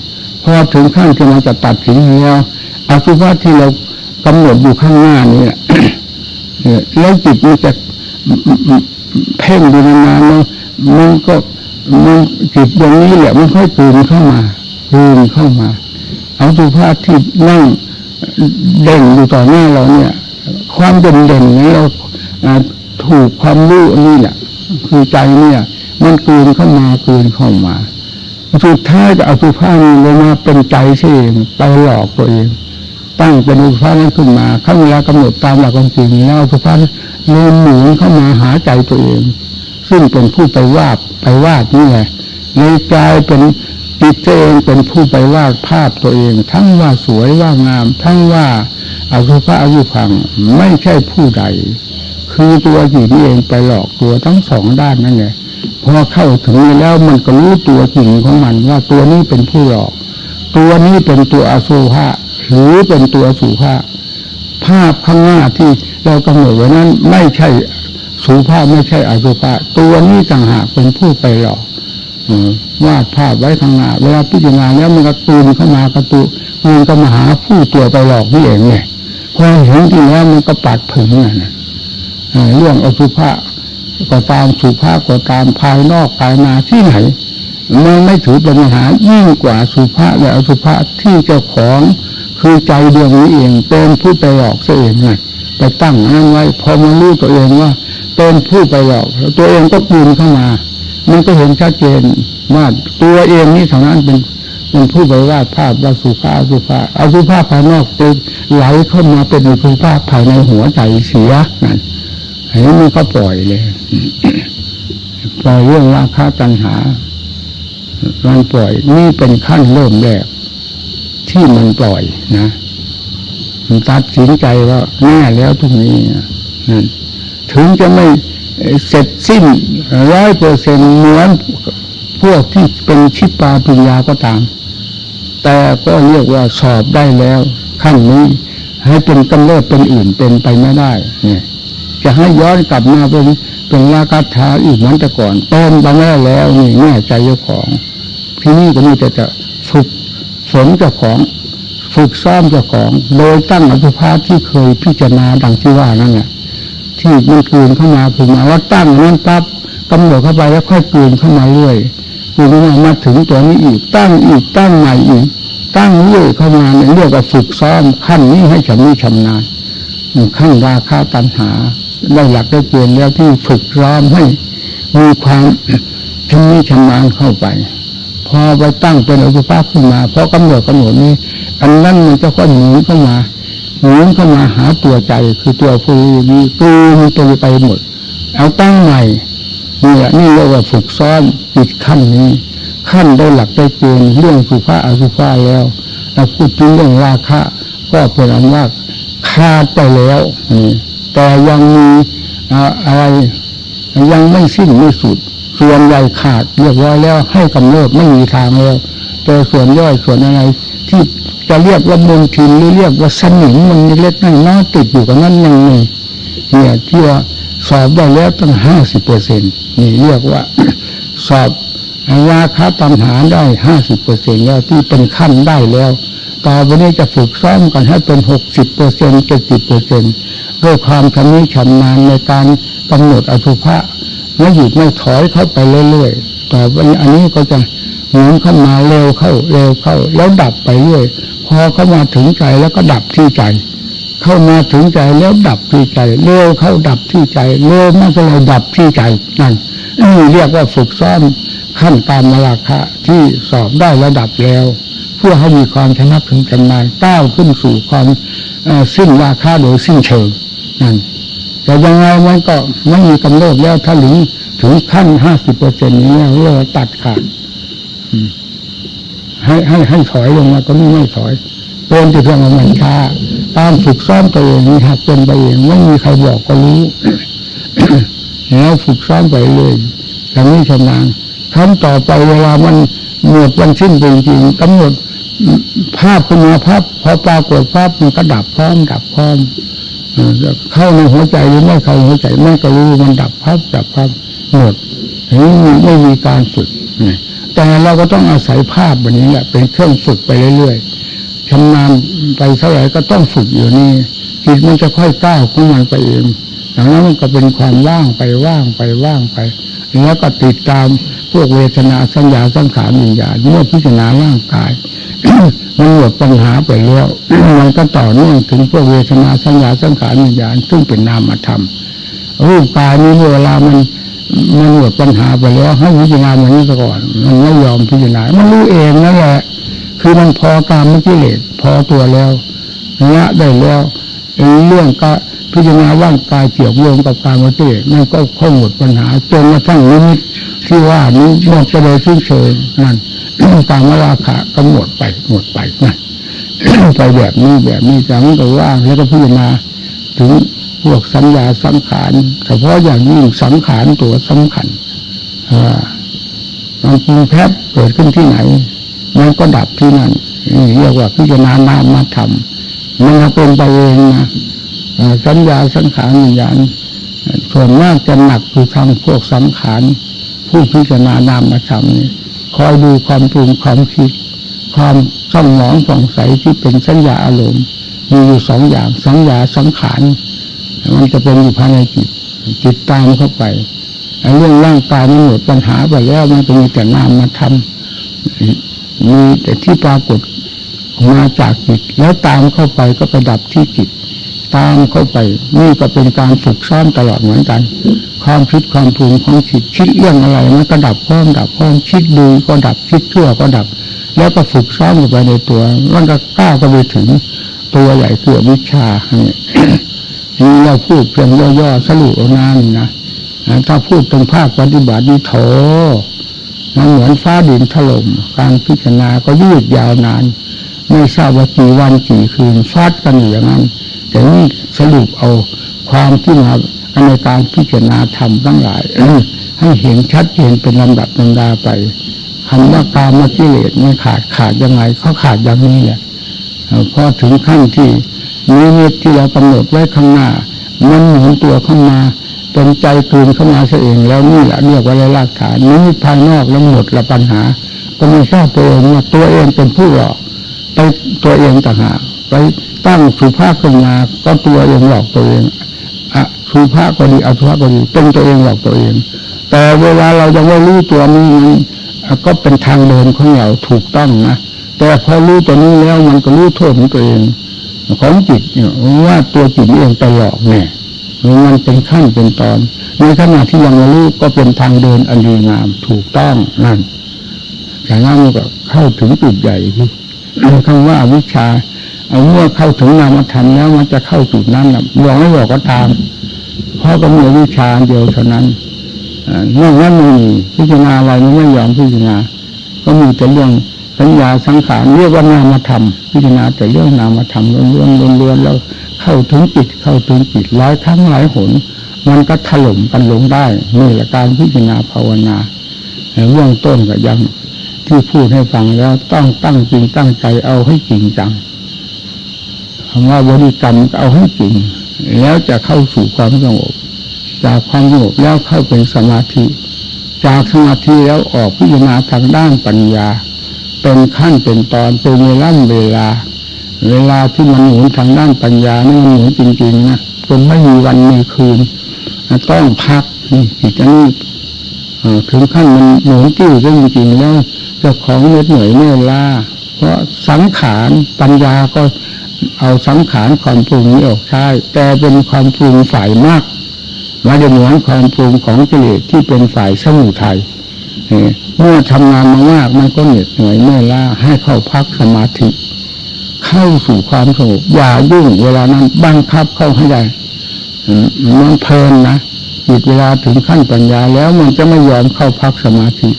พอถึงขั้นที่มันจะตัดสินแล้วอสุภะที่เรากำหนดอยู่ข้างหน้านี้แหละเออแล้วจิตมันจะเพ่งดูนานๆแล้วมันก็มันจิตตรงนี้แหละมันค่อยตื่นเข้ามาตื่นเข้ามา เอาสุภาพที่นั่งเด่นอยู่ต่อหน้าเราเนี่ย ความเด่นเด่นนี้เราถูกความรู้นี่แหละคือใจเนี่ย มันกลืนเข้ามากลืนเข้ามาสุดท้ายจะเอาสุภาพนี้ลงมาเป็นใจเองไปหลอกตัวเอง ตั้งเป็นอุปานั้นขึ้นมาข้าเวลากำหนดตามหลักความจริงแล้วอุปานั้นเริ่มหมุนเข้ามาหาใจตัวเอง ซึ่งเป็นผู้ไปวาดไปวาดนี่แหละเลยกลายเป็น จิตตัวเองเป็นผู้ไปวาดภาพตัวเอง ทั้งว่าสวยว่างาม ทั้งว่าอาสุภะอายุพังไม่ใช่ผู้ใด คือตัวจิตนี่เองไปหลอกตัวทั้งสองด้านนั่นแหละพอเข้าถึงนี้แล้วมันก็รู้ตัวจริงของมันว่าตัวนี้เป็นผู้หลอก ตัวนี้เป็นตัวอสุภะหรือเป็นตัวสุภะภาพข้างหน้าที่เรากำหนดไว้นั้นไม่ใช่สุภาพไม่ใช่อสุภะตัวนี้ต่างหากเป็นผู้ไปหลอก วาดภาพไว้ข้างหน้าเวลาพิจารณาแล้วมันก็ตูนเข้ามากระตุมันก็มาหาผู้ตัวไปหลอกนี่เองไงพอเห็นที่แล้วมันก็ปัดผึ่งน่ะเรื่องอสุภะก็ตามสุภาพก็ตามภายนอกภายในที่ไหนมันไม่ถือปัญหายิ่งกว่าสุภาพและอสุภาพที่เจ้าของคือใจดวงนี้เองเป็นผู้ไปหลอกเสียเองไงไปตั้งนั่นไว้พอมารู้ตัวเองว่าเป็นผู้ไปหลอกแล้วตัวเองก็ปูนเข้ามา มันก็เห็นชัดเจนว่าตัวเองนี่เท่านั้นเป็นเป็นผู้ไปวาดภาพว่าสุภาพสุภาพอาสุภาพภายนอกไปไหลเข้ามาเป็นสุภาพภายในหัวใจเสียนั่นเห็นมันก็ปล่อยเลยปล่อยเรื่องราคาตัณหามันปล่อยนี่เป็นขั้นเริ่มแรกที่มันปล่อยนะมันตัดสินใจว่าแน่แล้วทุกนี้นั่นถึงจะไม่ เสร็จสิ้นร้อยเปอร์เซ็นเหมือนพวกที่เป็นชิปปาปัญญาก็ตาม แต่ก็เรียกว่าสอบได้แล้วขั้นนี้ให้เป็นกำเริบเป็นอื่นเป็นไปไม่ได้ เนี่ย จะให้ย้อนกลับมาเป็นเป็นราคาถาอีกเหมือนแต่ก่อนเป็นไปไม่ได้แล้วนี่แน่ใจเจ้าของ ที่นี่ก็มีแต่จะฝึกฝนเจ้าของ ฝึกซ้อมเจ้าของ โดยตั้งอสุภาพที่เคยพิจารณาดังที่ว่านั่นแหละ ที่มันกลืนเข้ามาคือมาว่าตั้งนั้นปั๊บกำหนดเข้าไปแล้วค่อยกลืนเข้ามาเรื่อยกลืนเข้ามามาถึงตัวนี้อีก ตั้งอีกตั้งใหม่อีก ตั้งเรื่อยเข้ามาเนี่ยเรียกว่าฝึกซ้อมขั้นนี้ให้ชำนิชำนาญขั้นราคาตัณหาได้หลักได้เกณฑ์แล้วที่ฝึกซ้อมให้มีความชำนิชำนาญเข้าไป พอไปตั้งเป็นอสุภาพขึ้นมา เพราะกำหนดกำหนดนี้ อันนั้นมันจะค่อยหนีเข้ามา หนีเข้ามาหาตัวใจคือตัวผู้รู้นี้กลืนตัวไปหมด เอาตั้งใหม่นี่แหละนี่เรียกว่าฝึกซ้อมจิตขั้นนี้ ขั้นได้หลักได้เกณฑ์เรื่องสุภาอสุภาแล้วเราพูดถึงเรื่องราคะก็เป็นอันว่าขาดไปแล้วนี่แต่ยังมีอ่าอะไรยังไม่สิ้นไม่สุด ส่วนใหญ่ขาดเรียบร้อยแล้วให้กำเริบไม่มีทางแล้วแต่ส่วนย่อยส่วนอะไรที่ จะเรียกว่ามลทินหรือเรียกว่าสนิมมันเล็กน้อยติดอยู่กับนั้นยังมีเนี่ยที่ว่าสอบได้แล้วตั้งห้าสิบเปอร์เซ็นนี่เรียกว่าสอบราคาตัณหาได้ห้าสิบเปอร์เซ็นแล้วที่เป็นขั้นได้แล้วต่อไปนี้จะฝึกซ้อมกันให้เป็นหกสิบเปอร์เซ็นเจ็ดสิบเปอร์เซ็นด้วยความชำนิชำนาญในการกำหนดอสุภะไม่หยุดไม่ถอยเข้าไปเรื่อยๆต่อไปอันนี้ก็จะ หมุนเข้ามาเร็วเข้าเร็วเข้า แล้วดับไปเรื่อยพอเข้ามาถึงใจแล้วก็ดับที่ใจ เข้ามาถึงใจแล้วดับที่ใจเร็วเข้าดับที่ใจเร็วมากเลยดับที่ใจนั่นนี่เรียกว่าฝึกซ้อมขั้นตามมราคะที่สอบได้ระดับแล้ว เพื่อให้มีความชนะถึงกันนานก้าวขึ้นสู่ความสิ้นราคาโดยสิ้นเชิงนั่นแต่ยังไงมันก็ไม่มีกำเนิดแล้วถ้าถึงถึงขั้นห้าสิบเปอร์เซ็นต์นี้เรียกว่าตัดขาด ให้ให้ให้ถอยลงมาก็ไม่ไม่ถอยเป็นแต่เพียงว่ามันช้าตามฝึกซ้อมตัวเองนี่หัดเป็นไปเองไม่มีใครบอกก็รู้แล้วฝึกซ้อมไปเลยอย่างนี้ชำนาญครั้งต่อไปเวลามันหมดวันสิ้นจริงๆกำหนดภาพขึ้นมาภาพพอปรากฏภาพมันก็ดับพร้อมดับพร้อมเข้าในหัวใจหรือไม่เข้าหัวใจแม่ก็รู้มันดับภาพดับภาพหมดอย่างนี้ไม่มีการฝึกนะ แต่เราก็ต้องอาศัยภาพแบบนี้แหละเป็นเครื่องฝึกไปเรื่อยๆชำนาญไปเท่าไหร่ก็ต้องฝึกอยู่นี่จิตมันจะค่อยก้าวของมันไปเองอย่างนั้นมันก็เป็นความว่างไปว่างไปว่างไป แล้วก็ติดตามพวกเวทนาสัญญาสังขารวิญญาณเมื่อพิจารณาร่างกายมันหมดปัญหาไปแล้วมันก็ต่อเนื่องถึงพวกเวทนาสัญญาสังขารวิญญาณซึ่งเป็นนามธรรมรูปกายนี้เมื่อเวลามัน มันหมดปัญหาไปแล้วให้พิจารณามันนี้ก่อน มันไม่ยอมพิจารณา มันรู้เองนั่นแหละ คือมันพอตามเมื่อกี้เลสพอตัวแล้วละได้แล้วเรื่องก็พิจารณาว่างกายเกี่ยวโยงกับการเมื่อกี้นั่นก็ค่อยหมดปัญหาจนกระทั่งนิมิตที่ว่านี้หมดไปเลยสิ้นเชิงนั่นการมราคะก็หมดไปหมดไปนั่นไปแบบนี้แบบนี้จากนั้นก็ว่างแล้วก็พิจารณาถึง พวกสัญญาสังขารเฉพาะอย่างยิ่งสังขารตัวสำคัญอ่ามันปรุงแพบเกิดขึ้นที่ไหน มันก็ดับที่นั่นเรียกว่าพิจารณานามมาทำมันจะเป็นไปเองนะสัญญาสังขารวิญญาณส่วนมากจะหนักคือทางพวกสังขารผู้พิจารณานามมาทำนี่คอยดูความปรุงความคิด ความช่องหมองสงสัยที่เป็นสัญญาอารมณ์มีอยู่สองอย่างสัญญาสังขาร มันจะเป็นอยู่ภายในจิต จิตตามเข้าไปไอ้เรื่องร่างกายมันหมดปัญหาไปแล้วมันก็มีแต่นามมาทำมีแต่ที่ปรากฏมาจากจิต แล้วตามเข้าไปก็ไปดับที่จิต ตามเข้าไป นี่ก็เป็นการฝึกซ้อมตลอดเหมือนกัน ความคิดความปรุงของจิตคิดเรื่องอะไรมันก็ดับพร้อมดับพร้อมคิดดีก็ดับคิดชั่วก็ดับ แล้วก็ฝึกซ้อมลงไปในตัวมันก็ก้าวก็ไปถึงตัวใหญ่คือวิชาเนี่ย เราพูดเพียงย่อๆสรุปเอานานี่นะถ้าพูดตรงภาคปฏิบัตินี่โถมันเหมือนฟ้าดินถล่มการพิจารณาก็ยืดยาวนาน ไม่ทราบว่ากี่วันกี่คืนฟาดกันอยู่อย่างนั้น แต่นี่สรุปเอาความที่มาในการพิจารณาธรรมทั้งหลาย ให้เห็นชัดเจนเป็นลำดับลำดาไปคำว่าการมกิเลสไม่ขาดขาดยังไงเขาขาดอย่างนี้แหละพอถึงขั้นที่ นิมิตที่เรากำหนดไว้ข้างหน้า มันหมุนตัวเข้ามาเป็นใจคืนเข้ามาซะเองแล้วนี่แหละเรียกว่าไรากฐานนี้ภายนอกแล้วหมดละปัญหา ก็ไม่ทราบตัวเองว่าตัวเองเป็นผู้หลอกไปตัวเองต่างหากไปตั้งสุภาพขึ้นมาก็ตัวเองหลอกตัวเองอะสุภาพก็ดีอสุภาพก็ดีเป็นตัวเองหลอกตัวเอง แต่เวลาเรายังไม่รู้ตัวนี้มันอ่ก็เป็นทางเดินของเราถูกต้องนะแต่พอรู้ตัวนี้แล้วมันก็รู้โทษของตัวเอง ของจิตเนี่ยว่าตัวจิตเองไปหลอกเนี่ยมันเป็นขั้นเป็นตอน ในขณะที่ยังรู้ก็เป็นทางเดินอันดีงามถูกต้องนั่นแต่นั้นก็เข้าถึงจุดใหญ่ที่คำว่าวิชาเอาเมื่อเข้าถึงนามธรรมแล้วมันจะเข้าจุดนั้นนะบอกไม่บอกก็ตามเพราะก็มีวิชาเดียวเท่านั้นอนอกนั้นไม่มีพิจารณาอะไรมันไม่ยอมพิจารณาก็มีแต่เรื่อง สัญญาสังขารเรียกว่านามธรรมพิจารณาแต่เรื่องนามธรรมล้วนๆล้วนๆแล้วเข้าถึงจิตเข้าถึงจิตหลายครั้งหลายหน มันก็ถล่มกันลงได้นี่แหละการพิจารณาภาวนาเรื่องต้นก็ยังที่พูดให้ฟังแล้วต้องตั้งจริงตั้งใจเอาให้จริงจังคำว่าบริกรรมเอาให้จริง แล้วจะเข้าสู่ความสงบ จากความสงบแล้วเข้าเป็นสมาธิ จากสมาธิแล้วออกพิจารณาทางด้านปัญญา เป็นขั้นเป็นตอนเป็นเวลาเวลา เวลาที่มันหมุนทางด้านปัญญานี่มันหมุนจริงๆนะจนไม่มีวันมีคืนต้องพักนี่จิตนี้ถึงขั้นมันหมุนติ้วจริงๆแล้วเจ้าของเหน็ดเหนื่อยเมื่อยล้าเพราะสังขารปัญญาก็เอาสังขารความปรุงนี้ออกใช้แต่เป็นความปรุงฝ่ายมากมาจะเหมือนความปรุงของกิเลสที่เป็นฝ่ายสมุทัย เมื่อทำงานมามากมันก็เหน็ดเหนื่อยเมื่อยล้าให้เข้าพักสมาธิ เข้าสู่ความสงบอย่ายุ่งเวลานั้นบังคับเข้าให้ได้มันเพลินนะจิตเวลาถึงขั้นปัญญาแล้วมันจะไม่ยอมเข้าพักสมาธิ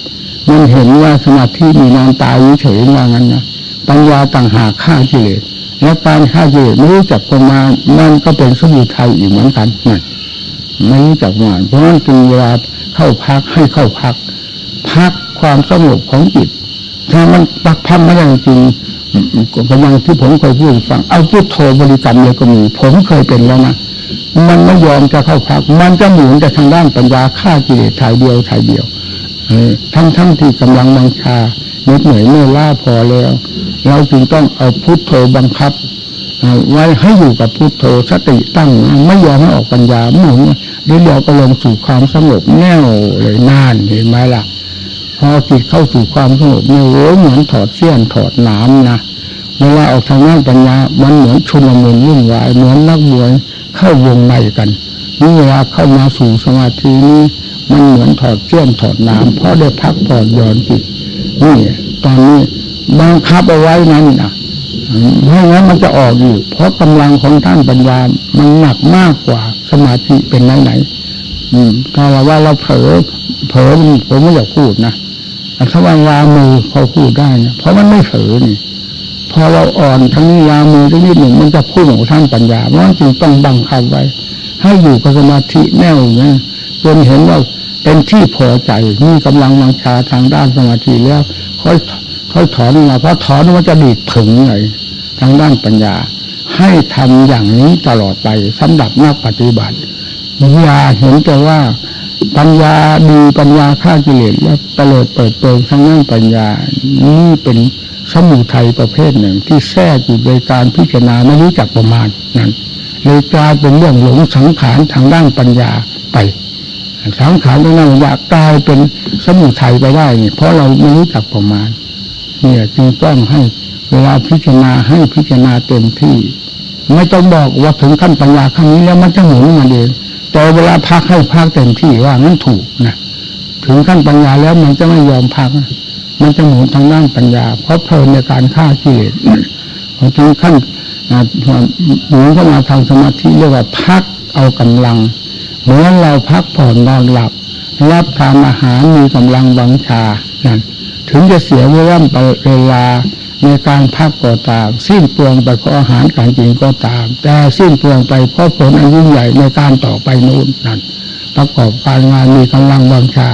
มันเห็นว่าสมาธิมีนอนตายเฉยว่างั้นนะปัญญาต่างหากฆ่ากิเลสและการฆ่ากิเลสไม่รู้จักประมาณมันก็เป็นสมุทัยอีกเหมือนกันนั่นไม่รู้จักประมาณเพราะนั้นจึงเวลาเข้าพักให้เข้าพัก พัก ความสงบของจิต ถ้ามันปักพักไม่ได้จริงกำลังที่ผมเคยพูดฟัง เอาพุทโธบริกรรมเลยก็มี ผมเคยเป็นแล้วนะมันไม่ยอมจะเข้าพัก มันจะหมุนแต่ทางด้านปัญญาฆ่ากิเลสถ่ายเดียวถ่ายเดียวทั้งทั้งที่กำลังบังชาเหน็ดเหนื่อยเมื่อล้าพอแล้ว เราจึงต้องเอาพุทโธบังคับไว้ให้อยู่กับพุทโธสติตั้งไม่ยอมให้ออกปัญญาหมุนเดี๋ยวเดี๋ยวก็ลงสู่ความสงบแน่วเลยนานเห็นไหมล่ะ พอจิตเข้าสู่ความสงบเนี่ยโอ้เหมือนถอดเสี้ยนถอดน้ำนะเวลาออกทางด้นปัญญา มันเหมือนชุนละมุนวุ่นวายเหมือนนักมวยเข้าวงในกันนี่เวลาเข้ามาสู่สมาธินี้มันเหมือนถอดเสี้ยนถอดน้ำเพราะได้พักผ่อนหย่อนจิตนี่ตอนนี้บังคับเอาไว้นั้นนะไม่งั้นมันจะออกอยู่ เพราะกำลังของท่านปัญญา มันหนักมากกว่าสมาธิเป็นไหนไหนถ้าเราว่าเราเผลอเผลอผมไม่อยากพูดนะ แต่ถ้าว่าวางมือพอพูดได้นะเพราะมันไม่เผลอนี่พอเราอ่อนทั้งนี้วางมือทั้งนี้หนึ่งมันจะพูดของท่านปัญญาเพราะจึงต้องบังคับไว้ ให้อยู่กับสมาธิแน่วเนี่ยจนเห็นว่าเป็นที่พอใจมีกำลังวังชาทางด้านสมาธิแล้ว ค่อยค่อยถอนมาเพราะถอนมันจะดีดถึงเลยทางด้านปัญญา ให้ทำอย่างนี้ตลอดไปสำหรับนักปฏิบัติอย่าเห็นแต่ว่า ปัญญาดีปัญญาฆ่ากิเลสแล้วตลอดเปิดเปิงทางด้นปัญญา นี่เป็นสมุทัยประเภทหนึ่ง ที่แทรกอยู่ในการพิจารณาไม่รู้จักประมาณนั้นเลยกลายเป็นเรื่องหลงสังขารทางด้านปัญญาไป สังขารทางด้านปัญญากลายเป็นสมุทัยไปได้เนี่ยเพราะเราไม่รู้จักประมาณ เนี่ยจึงต้องให้เวลาพิจารณาให้พิจารณาเต็มที่ ไม่ต้องบอกว่าถึงขั้นปัญญาขั้นนี้แล้วมันจะหมุนมาเอง แต่เวลาพักให้พักเต็มที่ว่างั้นถูกนะถึงขั้นปัญญาแล้วมันจะไม่ยอมพัก มันจะหมุนทางด้านปัญญา เพราะเพลินในการฆ่ากิเลสพอถึงขั้นหมุนเข้ามาทางสมาธิเรียกว่าพักเอากำลัง เหมือนเราพักผ่อนนอนหลับ รับทานอาหารมีกำลังบังชานั่นถึงจะเสียเวลาเวลา ในการพักก็ตาม สิ้นเปลืองไปเพราะอาหารการกินก็ตาม แต่สิ้นเปลืองไปเพราะผลอันยิ่งใหญ่ในการต่อไปนู้นนั่นประกอบการงานมีกำลังบังชา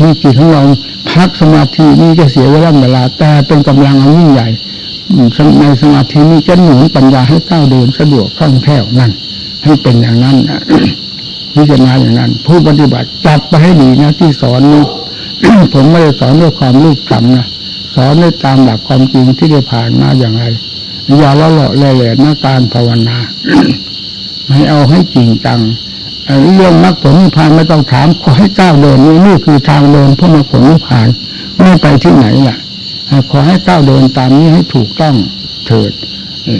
มีจิตของเราพักสมาธินี่จะเสียเวลาเวลา แต่เป็นกำลังอันยิ่งใหญ่ในสมาธินี้จะหนุนปัญญาให้ก้าวเดินสะดวกคล่องแคล่วนั่นให้เป็นอย่างนั้นพิจารณาอย่างนั้น ผู้ปฏิบัติจับไปให้ดีนะที่สอนนี้ผมไม่ได้สอนด้วยความรูปคำนะ สอนด้ตามหลักความจริงที่ได้ผ่านมาอย่างไรอย่าละเลาะแหล่หน้าการภาวนาให้เอาให้จริงจังเรื่องมรรคผลนิพพานไม่ต้องถามขอให้ก้าวเดินนี่นี่คือทางเดินเพื่อมรรคผลนิพพานไม่ไปที่ไหนล่ะขอให้ก้าวเดินตามนี้ให้ถูกต้องเถิด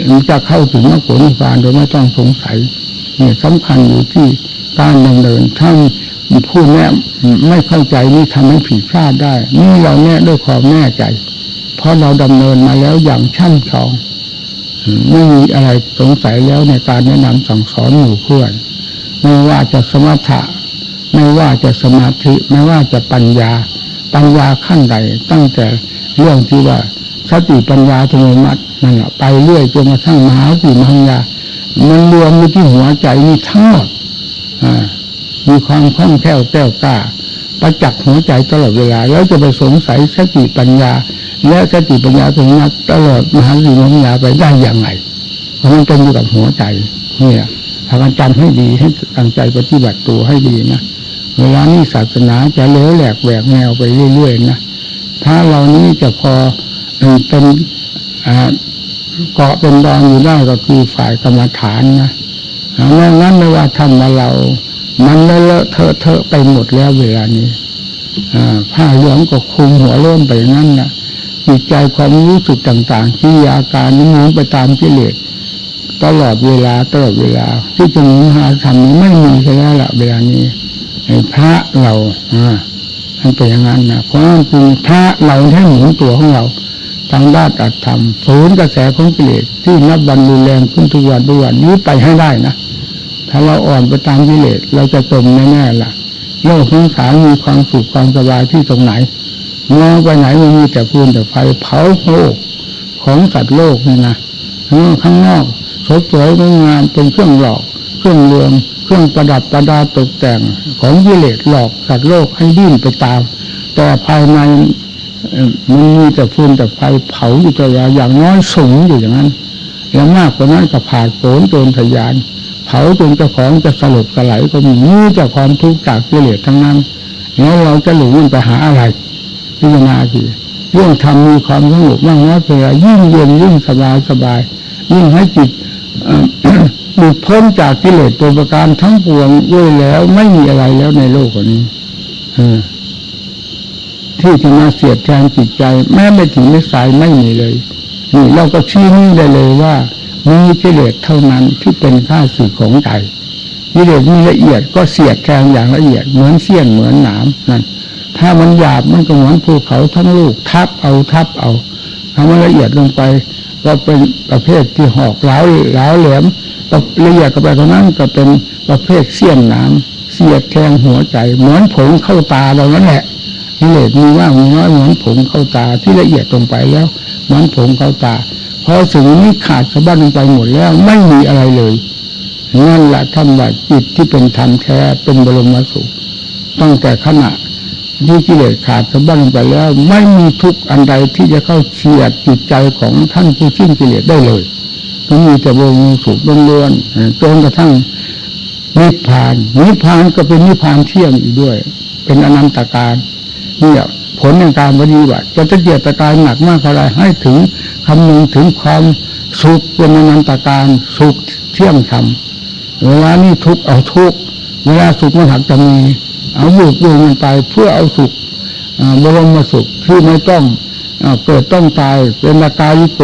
มันจะเข้าถึงมรรคผลนิพพานโดยไม่ต้องสงสัยเนี่ยสำคัญอยู่ที่การดำเนินถ้า ผู้แน่ไม่เข้าใจนี่ทำให้ผิดพลาดได้ นี่เราแน่ด้วยความแน่ใจ เพราะเราดำเนินมาแล้วอย่างชั่นชองไม่มีอะไรสงสัยแล้วในการแนะนำสั่งสอนหมู่เพื่อน ไม่ว่าจะสมถะไม่ว่าจะสมาธิไม่ว่าจะปัญญา ปัญญาขั้นใด ตั้งแต่เรื่องที่ว่าสติปัญญาธรรมมัดนั่นแหละไปเรื่อยจนกระทั่งมหาสติมัญญามันรวมอยู่ที่หัวใจนี่ทั้งหมด มีความคล่องแคล่วแก้วกล้าประจักษ์หัวใจตลอดเวลา แล้วจะไปสงสัยสติปัญญา และสติปัญญาตรงนั้นตลอดมหาสติปัญญาไปได้อย่างไรเพราะมันเป็นอยู่กับหัวใจเนี่ยพากันจำให้ดีให้ตั้งใจปฏิบัติตัวให้ดีนะเวลานี้ศาสนาจะเลี้ยวแหลกแหวกแนวไปเรื่อยๆนะถ้าเรานี้จะพอเป็นเกาะเป็นดอนอยู่ได้ก็คือฝ่ายกรรมฐานนะแล้วงั้นไม่ว่าทำมาเรา มันเลอะเลอะเทอะเทอะไปหมดแล้วเวลานี้อผ้าเหลืองก็คุมหัวโล้นไปงั้นนะจิตใจความรู้สึกต่างๆที่อาการนี้มุนไปตามกิเลสตลอดเวลาตลอดเวลา ที่จะมีหาธรรมไม่มีแล้วละเวลานี้ไอ้พระเราอ่ามันเป็นอย่างนั้นนะเพราะมันคือพระเราแค่หมุนตัวของเราทางด้านอัตธรรมศูนย์กระแสของกิเลสที่นับวันรุนแรงขึ้นทุกวันทุกวันนี้ไปให้ได้นะ ถ้าเราอ่อนไปตามกิเลสเราจะจมแน่ๆล่ะ โลกสงสารมีความสุขความสบายที่ตรงไหนมองไปไหนมันมีแต่พื้นแต่ไฟเผาโลกของสัตว์โลกนี่นะข้างนอกสดสวยงงามเป็นเครื่องหลอก เครื่องเลืองเครื่องประดับประดาตกแต่งของกิเลสหลอกสัตว์โลกให้ดิ้นไปตาม แต่ภายในมันมีแต่ฟืนแต่ไฟเผาอยู่ตลอดอย่างน้อยสูงอยู่อย่างนั้น แล้วมากกว่านั้นก็ผ่าโผนโจรทยาน เผาจนเจ้าของจะสลบสลายก็มีนี่จากความทุกข์จากกิเลสทั้งนั้นแล้วเราจะหลงมันไปหาอะไร พิจารณาสิเรื่องทำมีความสงบมากน้อยเพียงยิ่งเย็นยิ่งสบายสบาย ยิ่งให้จิตหลุดพ้นจากกิเลสตัวประการทั้งปวงด้วยแล้วไม่มีอะไรแล้วในโลกนี้ที่จะมาเสียดแทนจิตใจ แม้ไม่ถึงไม่สายไม่มีเลยนี่เราก็ชี้นี่ได้เลยว่า มีกิเลสเท่านั้นที่เป็นข้าศึกของใจกิเลสมีละเอียดก็เสียดแทงอย่างละเอียดเหมือนเสี้ยนเหมือนหนามนั่นถ้ามันหยาบมันก็เหมือนภูเขาทั้งลูกทับเอาทับเอาถ้ามันละเอียดลงไป ก็เป็นประเภทที่หอกเหลาเหลาแหลมละเอียดก็ไปเท่านั้นก็เป็นประเภทเสี้ยนหนามเสียดแทงหัวใจ เหมือนผงเข้าตาเรานั่นแหละกิเลสมีว่ามีน้อยเหมือนผงเข้าตาที่ละเอียดลงไปแล้วเหมือนผงเข้าตา พอสิ่งนี้ขาดสะบั้นไปหมดแล้วไม่มีอะไรเลยนั่นแหละธรรมะจิตที่เป็นธรรมแท้เป็นบรมสุขตั้งแต่ขณะที่กิเลสขาดสะบั้นไปแล้ว ไม่มีทุกข์อันใดที่จะเข้าเฉียดจิตใจของท่านผู้สิ้นกิเลสได้เลยก็มีแต่บรมสุขล้วนๆจนกระทั่งนิพพานนิพพานก็เป็นนิพพานเที่ยงอีกด้วย เป็นอนันตการเนี่ย ลในการปฏิบัติจะจะเกียรตกายหนักมากเท่าไรให้ถึงคำนึงถึงความสุขเป็นนันตการสุขเที่ยงธรรมเวลานี้ทุกข์เอาทุกข์เวลาสุขมันหักจะมีเอาบุกบุกมันไปเพื่อเอาสุขอาบรมมาสุขที่ไม่ต้องอ่าเกิดต้องตายเป็นอากาลิโก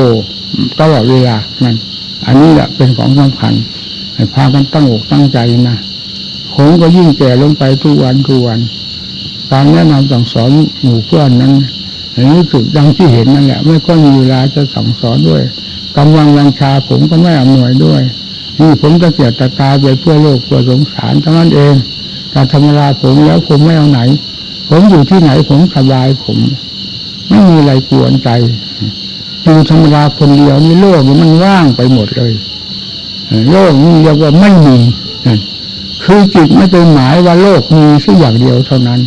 ตลอดเวลานั่นอันนี้แหละเป็นของสำคัญให้พากันตั้งอกตั้งใจนะผมก็ยิ่งแก่ลงไปทุกวันทุกวัน การแนะนำสั่งสอนหมู่เพื่อนนั้นรู้สึกดังที่เห็นนั่นแหละไม่ค่อยมีเวลาจะสั่งสอนด้วยกำลังวังชาผมก็ไม่อำนวยด้วยนี่ผมจะเกียรตะกาไปเพื่อโลกเพื่อสงสารเท่านั้นเองการธรรมราผมแล้วผมไม่เอาไหน ผมอยู่ที่ไหนผมสบายผม ไม่มีอะไรกวนใจอยู่ธรรมดาคนเดียวนี่โลกมันว่างไปหมดเลยโลกนี่เรียกว่าไม่มีคือจิตไม่เป็นหมายว่าโลกมีสักอย่างเดียวเท่านั้น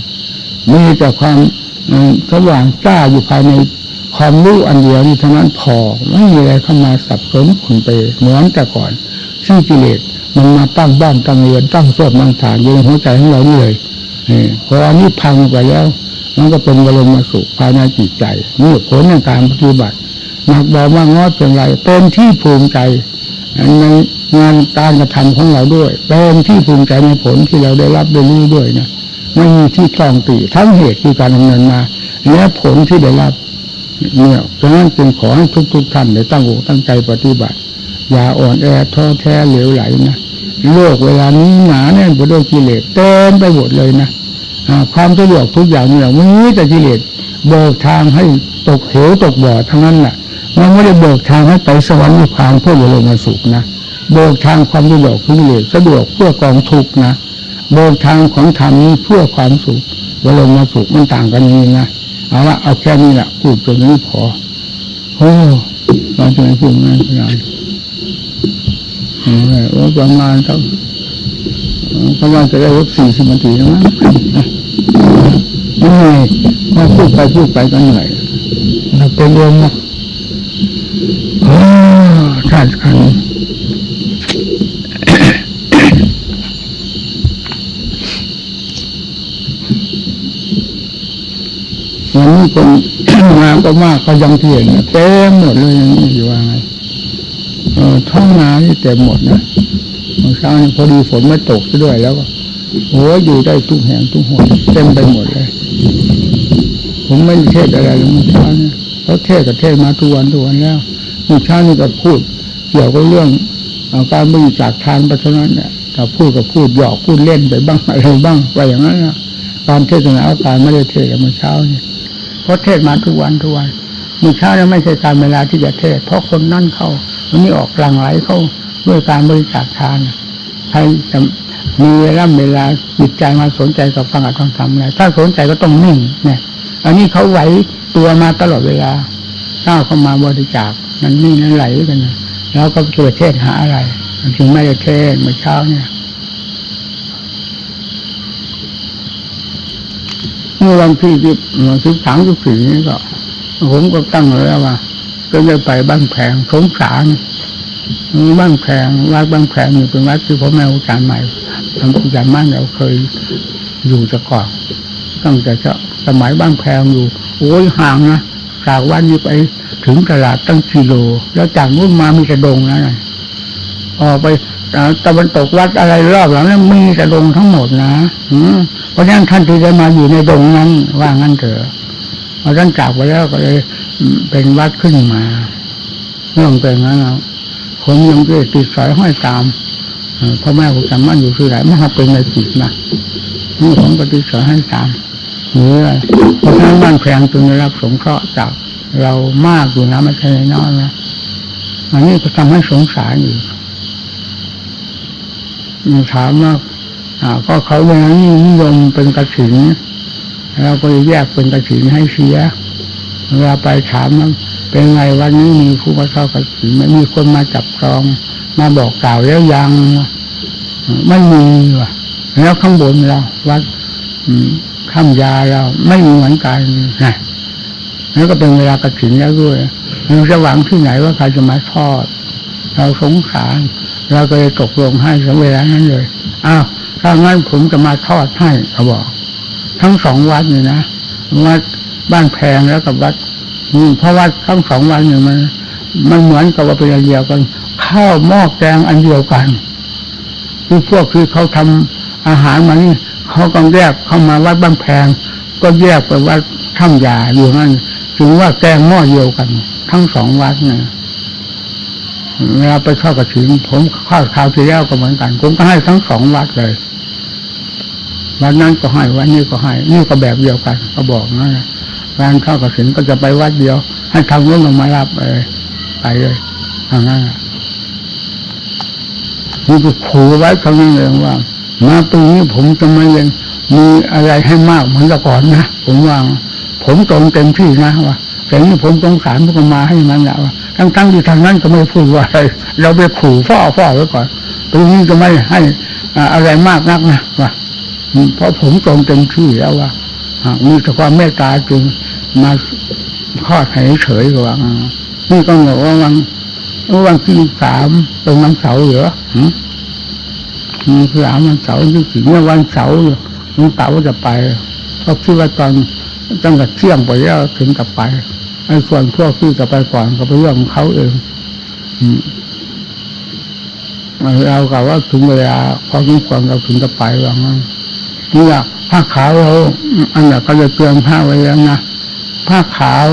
มีแต่ความสว่างจ้าอยู่ภายในความรู้อันเดียวนี่เท่านั้นพอไม่มีอะไรเข้ามาสับสนขุนไปเหมือนแต่ก่อน ซึ่งกิเลสมันมาตั้งบ้านตั้งเรือนตั้งโซดตั้งฐานอยู่ในหัวใจของเรานี่เลยพออันนี้พังไปแล้ว มันก็เป็นบรมสุขภายในจิตใจนี่ผลในการปฏิบัติหนักเบามากน้อยเพียงไรเป็นที่ภูมิใจในงานการกระทำของเราด้วย เป็นที่ภูมิใจในผลที่เราได้รับได้รู้ด้วยนะ ไม่มีที่ต้องติทั้งเหตุคือการดำเนินมาและผลที่ได้รับเนี่ยเพราะฉะนั้นจึงขอให้ทุกๆท่านได้ตั้งอกตั้งใจปฏิบัติ อย่าอ่อนแอท้อแท้เหลวไหลนะโลกเวลานี้หนาแน่นไปด้วยกิเลสเต็มไปหมดเลยนะความสะดวกทุกอย่างเนี่ยมันมีแต่กิเลสเบิกทางให้ตกเหวตกบ่อทั้งนั้นแหละมันไม่ได้เบิกทางให้ไปสวรรค์นิพพานเพื่อบรมาสุขนะเบิกทางความสะดวกขอกิเลสสะดวกเพื่อกองทุกนะ เบิกทางของธรรมนี้เพื่อความสุขบรมสุขมันต่างกันอย่างนี้นะเอาละเอาแค่นี้แหละพูดตรงนี้พอโอ้เราจะไม่พูดง่ายขนาดนั้นโอ้ยประมาณสักประมาณจะได้วัคสี่สิบนาทีนะมั้งเหนื่อยพอพูดไปพูดไปก็เหนื่อยเราเป็นลมนะโอ้ชาติขัน วันนี้ คนมาก็มากก็ยังเทียงนเต็มหมดเลยอย่างนี้อยู่ว่าไงเออท้องนานี่เต็มหมดนะเมื่อเช้านี้พอดีฝนไม่ตกซะด้วยแล้วก็โอ้ยอยู่ได้ทุกแห่งทุกหนเต็มไปหมดเลย ผมไม่เทศอะไรเลยเมื่อเช้านี้เพราเทศกับเทศมาทุกวันทุกวันแล้วเมื่อเช้านี้ก็พูดเกี่ยวกับเรื่องเอาการบริจาคทานไปเท่านั้นเนี่ยถ้าพูดก็พูดหยอกพูดเล่นไปบ้างอะไรบ้างไปอย่างนั้นนะการเทศนาอาการไม่ได้เทศเมื่อเช้านี้ เพราะเทศมาทุกวันทุกวันมีเช้าเนี่ยไม่ใช่การเวลาที่จะเทศ เพราะคนนั่นเข้าวันนี้ออกหลังไหลเข้าด้วยการบริจาคทานใครจะมีเวลาเวลาจิตใจมาสนใจกับฟังอัดฟังธรรมอะไรถ้าสนใจก็ต้องนิ่งเนี่ย อันนี้เขาไหวตัวมาตลอดเวลาก้าวเข้ามาบริจาคมันนิ่งนั้นไหลกันแล้วก็เกิดเทศหาอะไรมันจึงไม่ได้เทศเมื่อเช้าเนี่ย เมื่อวันที่สิบสิบสามสิบสี่นี้ก็ผมก็ตั้งไว้แล้วว่าก็จะไปบ้านแผงสงสารบ้านแผงวัดบ้านแผงนี่เป็นวัดที่พ่อแม่อาจารย์ใหม่ทำอาจารย์มั่นเราเคยอยู่จะก่อนตั้งแต่เจ้าสมัยบ้านแพงอยู่ โอ้ยห่างนะจากวัดนี้ไปถึงตลาดตั้งกิโล แล้วจากนู้นมามีกระดงนะนะออกไป ตะวันตกวัดอะไรรอบหลังนั้นมีกระดงทั้งหมดนะอืเพราะฉะนั้นท่านที่ได้มาอยู่ในดงนั้น ว่างั้นเถอะพอท่านจากไปแล้วก็เลย เป็นวัดขึ้นมาเรื่องเป็นงั้นแล้วผมยังเกิดติดสอยห้อยตามพ่อแม่ผมจำมั่นอยู่ที่ไหนไม่ทำเป็นในจิตนะนี่ผมก็ติดสอยห้อยตามเนื้อเพราะฉะนั้นบ้านแพงจึงได้รับสงเคราะห์จากเรามากอยู่นะไม่ใช่น้อยนะอันนี้ก็ทำให้สงสารอยู่ ถามว่าก็เขาเวลานี้นนิยมเป็นกระถินเราก็แยกเป็นกระถินให้เสียเวลาไปถามมันเป็นไงวันนี้มีผู้มาเข้ากระถินไม่มีคนมาจับจอง มาบอกกล่าวแล้วยังไม่มีว่ะแล้วข้างบนเราวัดข้ามยาเราไม่มีเหมือนกันนะแล้วก็เป็นเวลากระถินแล้วด้วยเราจะหวังที่ไหนว่าใครจะมาทอด เราสงสาร เราก็เลยตกลงให้สเวลานั้นเลยอ้าวถ้างั้นผมจะมาทอดให้เขาบอก ทั้งสองวัดนี่นะวัดบ้านแพงแล้วกับวัดนี่เพราะวัดทั้งสองวัดเนี่ยมัน มันเหมือนกับว่าเป็นอันเดียวกัน ข้าวหม้อแกงอันเดียวกันคือพวกคือเขาทำอาหารมานี่เขาก็แยกเข้ามาวัดบ้านแพง ก็แยกไปวัดถ้ำยาอยู่นั่นถึงว่าแกงหม้อเดียวกัน ทั้งสองวัดเนี่ย เวลาไปเข้ากระถิ่นผมข้าวคราวที่แล้วก็เหมือนกันผมก็ให้ทั้งสองวัดเลยวันนั้นก็ให้วันนี้ก็ให้นี่ก็แบบเดียวกัน ก็บอกนะการเข้ากระถินก็จะไปวัดเดียว ให้ทางนู้นลงมารับไปไปเลยทางนั้นนี่ก็ขู่ไว้คำนึงเองว่ามาปีนี้ผมจะไม่ยังมีอะไรให้มากเหมือนแต่ก่อนนะผมว่าผมตรงเต็มที่นะว่าแต่นี่ผมสงสารพวกมาให้มันแหละว่า ทั้งทั้งที่ทางนั้นก็ไม่พูดว่าอะไรเราไปขู่ฟ้อฟ้อไว้ก่อนปีนี้จะไม่ให้อะไรมากนักนะว่าเพราะผมตรงเต็มที่แล้วว่ามีแต่ความเมตตาจึงมาทอดให้เฉยกว่านี่ก็บอกว่าวันวันที่สามเป็นวันเสาร์เหรอมีสามวันเสาร์ที่สี่เนี่ยวันเสาร์ลุงเต๋าจะไปเพราะคิดว่าตอนตั้งแต่เที่ยงไปแล้วถึงกลับไป ไอ้ส่วนพวกที่จะไปก่อนก็เป็นเรื่องของเขาเองเรากล่าวว่าถึงเวลาพอทุกคนเราถึงจะไปว่างั้นนี่แหละผ้าขาวเราอันนี้ก็จะเตือนผ้าไว้แล้วนะผ้าขาว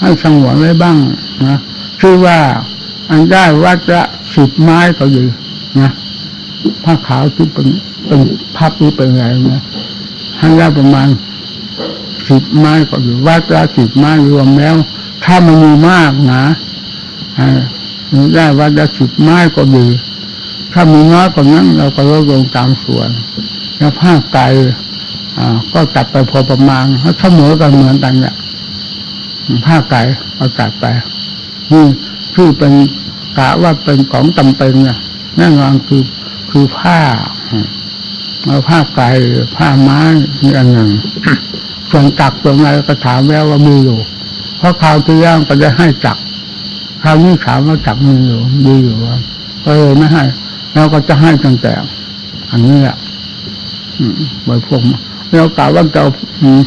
ให้สงวนไว้บ้างนะชื่อว่าอันได้วัดละสิบไม้ก็อยู่นะผ้าขาวที่เป็นเป็นภาพนี้เป็นไงนะให้ได้ประมาณสิบไม้ก็อยู่วัดละสิบไม้รวมแล้ว ถ้ามันมีมากนะได้วัดละสิบไม้ก็ดี ถ้ามีน้อยกว่านั้น เราก็ลดลงตามส่วน แล้วผ้าไก่ก็จัดไปพอประมาณเสมอกันเหมือนกันเนี่ยผ้าไก่ก็จัดไปนี่ที่เป็นกะว่าเป็นของจำเป็นเนี่ยแน่นอนคือคือผ้าเอาผ้าไก่ผ้าไม้นี่อันหนึ่งส่วนจักตรงไหนก็ถามแล้วว่ามีอยู่ ราะคราวที่ย่างก็จะให้จักคราวนี้ถามว่าจักมีอยู่มีอยู่ก็เลยไม่ให้แล้วก็จะให้ตั้งแต่ อันนี้แหละอืมไว้พวกมาแล้วกล่าวว่าจะเอา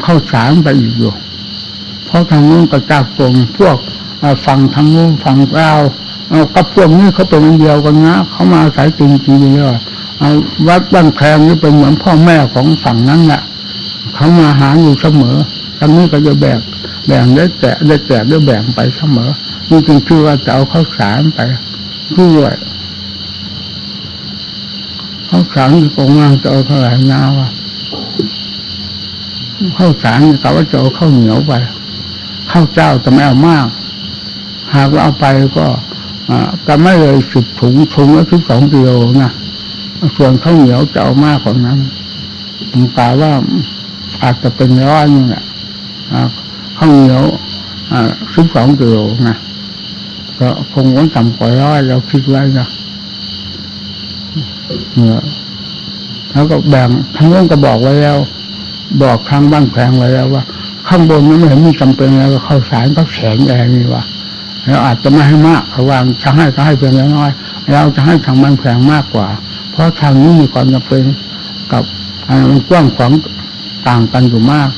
เข้าสารไปอีกอยู่ เพราะทางนู้นก็จับกลุ่มพวกฝั่งทางนู้นฝั่งเราเอากับพวกนี้เขาเป็นอันเดียวกันนะเขามาอาศัยจริงจริงเลยเอาวัดบ้านแพงนี่เป็นเหมือนพ่อแม่ของฝั่งนั้นแหละเขามาหาอยู่เสมอทางนี้ก็จะแบ่ง แบ่งได้แตะได้แตะได้แบ่งไปเสมอนี่จึงชื่อว่าจะเอาข้าวสารไปด้วยข้าวสารที่กองงานจะเอาเท่าไหร่นาวะข้าวสารนี่เขาว่าจะเอาข้าวเหนียวไปข้าวเจ้าจะไม่เอามาก หากว่าเอาไปก็จะไม่เลยสิบถุงถุงละสิบสองกิโลนะส่วนข้าวเหนียวจะเอามากกว่านั้นผมกล่าวว่าอาจจะเป็นร้อยนึงแหละ ข้าวเหนียวสิบสองกิโลนะก็คงวันต่ำกว่าร้อยเราคิดไว้นะเนี่ยแล้วก็แบ่งทั้งนู้นก็บอกไว้แล้ว บอกทางบ้านแพงไว้แล้วว่า ข้างบนนั้นไม่เห็นมีจำเป็นแล้วข้าสารก็แข็งแรงนี่ว่าเราอาจจะไม่ให้มากเขาวางจะให้ก็ให้เพียงเล็กน้อย เราจะให้ทางบ้านแพงมากกว่า เพราะทางนี้มีความจำเป็นกับอ่ามันกว้างขวางต่างกันอยู่มาก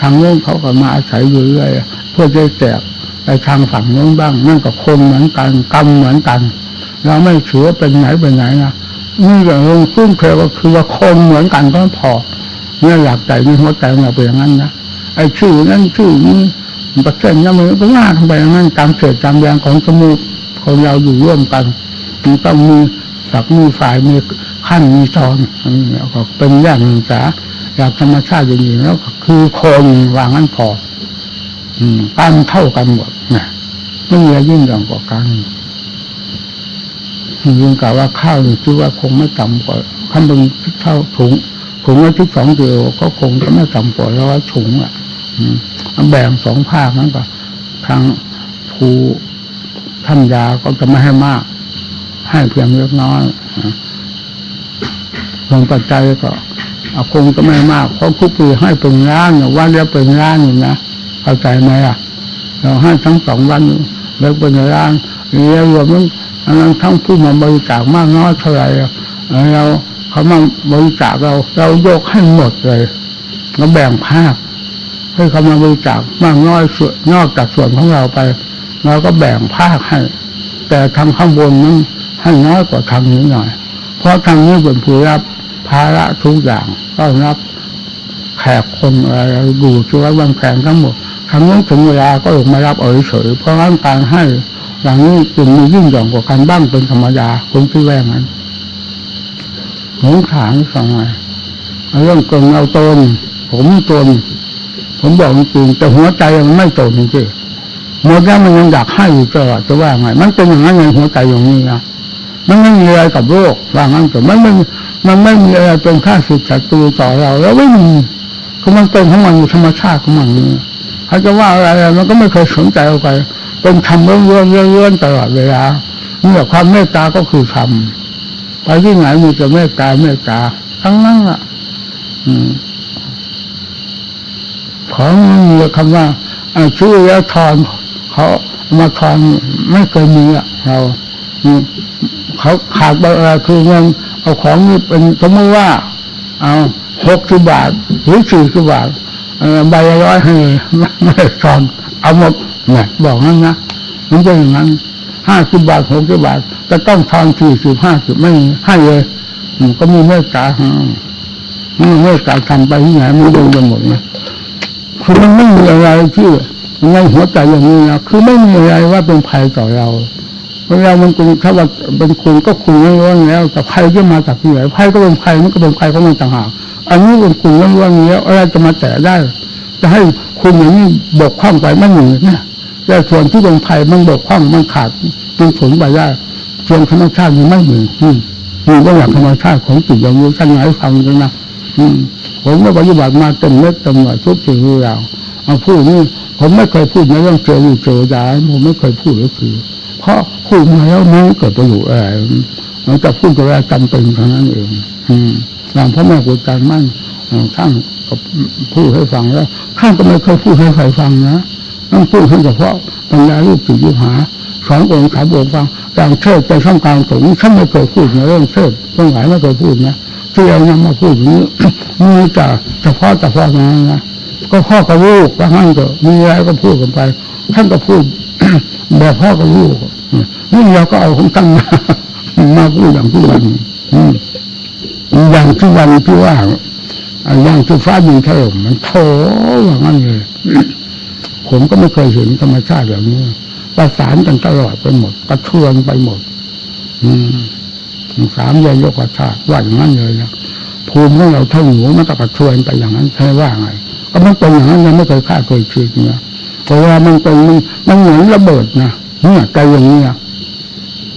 ทางโน้นเขาก็มาอาศัยอยู่เรื่อยเพื่อจะแจกไปทางฝั่งโน้นบ้าง นั่นก็คนเหมือนกันกรรมเหมือนกัน เราไม่ถือว่าเป็นไหนเป็นไหนนะนี่ก็ลงซุ้มเคยก็คือว่าคนเหมือนกันก็พอเนี่ยอยากใจในหัวใจเราเป็นอย่างนั้นนะไอ้ชื่อนั้นชื่อนี้ประเทศนั้นมันก็ว่าทำไปอย่างนั้นตามเกิดตามแรงของสมุทคนเราอยู่ร่วมกันมันต้องมีสักมีฝ่ายมีขั้นมีตอนอันนี้ก็เป็นอย่างหนึ่งสาอยากธรรมชาติอย่างนี้แล้ว คือคนวางนั้นพออืมกันเท่ากันหมดนะไม่มีอะไรยิ่งหย่อนกว่ากันยิ่งกล่าวว่าข้าวนี่คือว่าคงไม่ต่ำกว่าขั้นเป็นเท่าถุงถุงละที่สองกิโลก็คงจะไม่ต่ำกว่าร้อยถุงอะอืมแบ่งสองภาคนั้นก็ทางภูท่านยาก็จะไม่ให้มาก ให้เพียงเล็กน้อยนะส่วนปัจจัยก็ อาคงจะไม่มาก เพราะทุกปีให้เป็นล้านวันเดียวเป็นล้านอยู่นะเข้าใจไหมอะ เราให้ทั้งสองวันแล้วเป็นล้านแล้วรวมทั้งอันนั้นทั้งผู้มาบริจาคมากน้อยเท่าไหร่เราเขามาบริจาคเรา เรายกให้หมดเลยเราแบ่งภาคให้เขามาบริจาคมากน้อยส่วนนอกจากส่วนของเราไปเราก็แบ่งภาคให้ แต่ทางข้างบนนั้นให้น้อยกว่าทางนี้หน่อย เพราะทางนี้เป็นผู้รับ ภาระทุกอย่างก็รับแขกคนอะไรดูช่วยบางแขกทั้งหมดทางนี้ถึงเวลาก็ลงมารับเอ่ยเฉยเพราะงั้นการให้อย่างนี้จึงมียิ่งหย่อนกว่าการบ้างเป็นธรรมดาคนที่แว่งั้นหงขางสองไงเรื่องเกินเอาตนผมตนผมบอกจริงแต่หัวใจมันไม่ตนจริงๆหมดแล้วมันยังอยากให้อยู่ตลอดจะว่าไง มันเป็นอย่างนั้นในหัวใจอย่างนี้นะมันไม่มีอะไรกับโลกว่างั้นแต่มันไม่ มันไม่มีอะไรเป็นข้าศึกศัตรูต่อเรา แล้วไม่มีคือมันเป็นของมันอยู่ธรรมชาติของมันนี่เขาจะว่าอะไรมันก็ไม่เคยสนใจเอาไปเป็นธรรมเรื่อนๆเรื่อนๆตลอดเวลาเนี่ยความเมตตาก็คือธรรมไปที่ไหนมีแต่เมตตาเมตตาทั้งนั้นอะอืมของมีคำว่าอ่าชื่อแล้วทอนเขามาทอนไม่เคยมีอะเราเขาขาดอะไรคือเงิน เอาของนี่เป็นสมมติว่า เอาหกสิบบาท หรือสี่สิบบาทใบละร้อยให้ไม่ไม่ได้ทอนเอาหมดเนี่ยบอกนั้นนะมันเป็นอย่างนั้นห้าสิบบาทหกสิบบาทจะต้องทอนสี่สิบห้าสิบไม่ให้เลยก็มีเมตตาให้มีเมตตาทำไปที่ไหนมันโดนไปหมดนะคือมันไม่มีอะไรที่ในหัวใจอย่างนี้นะคือไม่มีอะไรว่าเป็นภัยต่อเรา เพราะเรามันเป็นถ้าว่าเป็นคุณก็คุณล้วนแล้วแต่ภัยที่มาจากที่ไหนภัยก็เป็นภัยมันก็เป็นภัยของมันต่างหากอันนี้เป็นคุณล้วนๆแล้วอะไรจะมาแตะได้ จะให้คุณอย่างนี้บกพร่องไปไม่หนีนะแต่ส่วนที่เป็นภัยมันบกพร่องมันขาดมันสูญไปได้ส่วนธรรมชาติมันไม่หนีอืมนี่ก็อย่างธรรมชาติของจิตอย่างนี้ท่านไหนฟังกันนะอืมผมก็ปฏิบัติมาเต็มเม็ดเต็มหน่วยทุกสิ่งทุกอย่างเอาพูดนี่ผมไม่เคยพูดในเรื่องเจออยู่เจอยาผมไม่เคยพูดก็คือ เพราะพูดมาแล้วมันไม่เกิดประโยชน์อะไรมันจะพูดก็แค่จำเป็นเท่านั้นเองอืมอย่างพ่อแม่ครูอารย์มั่นเอ่อท่านก็พูดให้ฟังแล้วท่านก็ไม่เคยพูดให้ใครฟังนะต้องพูดให้เฉพาะบรรดาลูกศิษย์ลูกหาสอนองค์สามองค์ฟังอย่างเทศน์ไปท่ามกลางสงฆ์ท่านไม่เคยพูดในเรื่องเทศน์เรื่องหลายไม่เคยพูดนะที่เอานำมาพูดอย่างนี้มีแต่เฉพาะเฉพาะนั้นนะก็พ่อกับลูกว่างั้นก็มีอะไรก็พูดกันไปท่านก็พูด แบบพ่อกับลูกนี่เราก็เอาของท่านมามาพูดอย่างทุกวันอย่างทุกวันที่ว่าอย่างที่ฟ้าดินถล่มมันโถอย่างนั้นเลยผมก็ไม่เคยเห็นธรรมชาติแบบนี้ประสานกันตลอดไปหมด กระเทือนไปหมด อืมสามยายกธาตุว่าอย่างนั้นเลยนะภูมิของเราเท่าหนูมันก็กระเทือนไปอย่างนั้นใช่ว่าไง ก็มันเป็นอย่างนั้นยังไม่เคยคาดเคยคิดเนี่ย เพราะว่ามันเป็นมันเหมือนระเบิดนะเนี่ยใจอย่างนี้นะ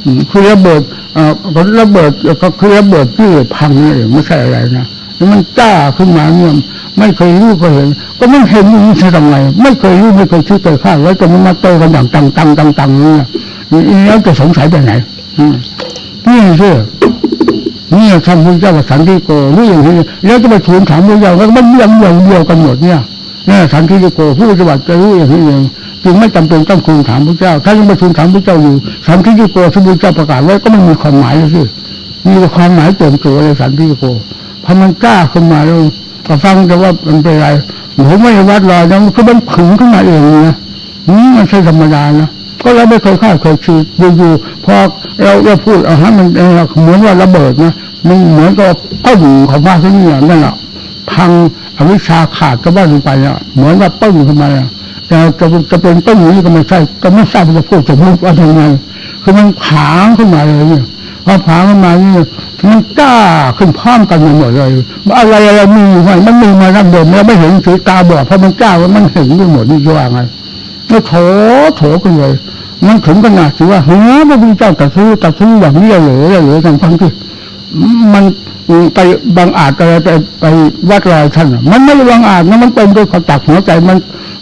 อืมคือระเบิดเอ่อก็ระเบิดก็คือระเบิดที่พังนี่นเองไม่ใช่อะไรนะแล้วมันจ้าขึ้นมาเนี่ยไม่เคยรู้ก็เห็น ก็ไม่เห็นอย่างนี้จะทำไงไม่เคยรู้ไม่เคยคิดเคยคาดไว้จนมันมาโตกันอย่างตังตังตังตังเนี่ยนี่แล้วจะสงสัยไปไหนอืมนี่สินี่ท่านพุทธเจ้าว่าสันติโกนี่อย่างนี้แล้วจะไปทูลถามพระเจ้าแล้วมันเรื่องอย่างเดียวกันหมดเนี่ย นี่สันติโกผู้ปฏิบัติจะรู้อย่างนี้เองจึงไม่จำเป็นต้องทูลถามพระเจ้า ถ้ายังไปทูลถามพระเจ้าอยู่สันติโกที่พระเจ้าประกาศไว้ก็ไม่มีความหมายเลยสิมีแต่ความหมายเต็มตัวเลยสันติโกพอมันกล้าขึ้นมาแล้วก็ฟังแต่ว่ามันเป็นไรผมไม่วัดรอยนะคือมันผึ่งขึ้นมาเองนะนี่มันใช่ธรรมดานะก็เราไม่เคยคาดเคยคิดอยู่ๆพอเราเราพูดเอาฮะมันเหมือนว่าระเบิดนะมันเหมือนกับต้นของพระที่นี่นั่นแหละพัง อวิชาขาดก็บ้านลงไปอะเหมือนว่าต้นขึ้นมาอะแต่จะจะเป็นต้นอย่างนี้ก็ไม่ใช่ก็ไม่ทราบจะพูดจะพูดว่าทำไงคือมันผางขึ้นมาเลยเนี่ยพอผางขึ้นมาเนี่ยมันกล้าขึ้นพร้อมกันหมดเลยอะไรอะไรมีอยู่ไหมมันมีมาดั้งเดิมแล้วไม่เห็นสีตาบอดเพราะมันกล้าว่ามันเห็นไปหมดนี่จะว่าไงแล้วโถโถกันเลยมันถึงขนาดที่ว่าเฮ้ยพระพุทธเจ้าตรัดสู้ตรัดสู้อย่างนี้เหรอเหรอทางฟังที่ มันไปบางอาจอะไรไปไปวัดรอยท่านมันไม่บางอาจนะมันเป็นด้วยความตักหัวใจมัน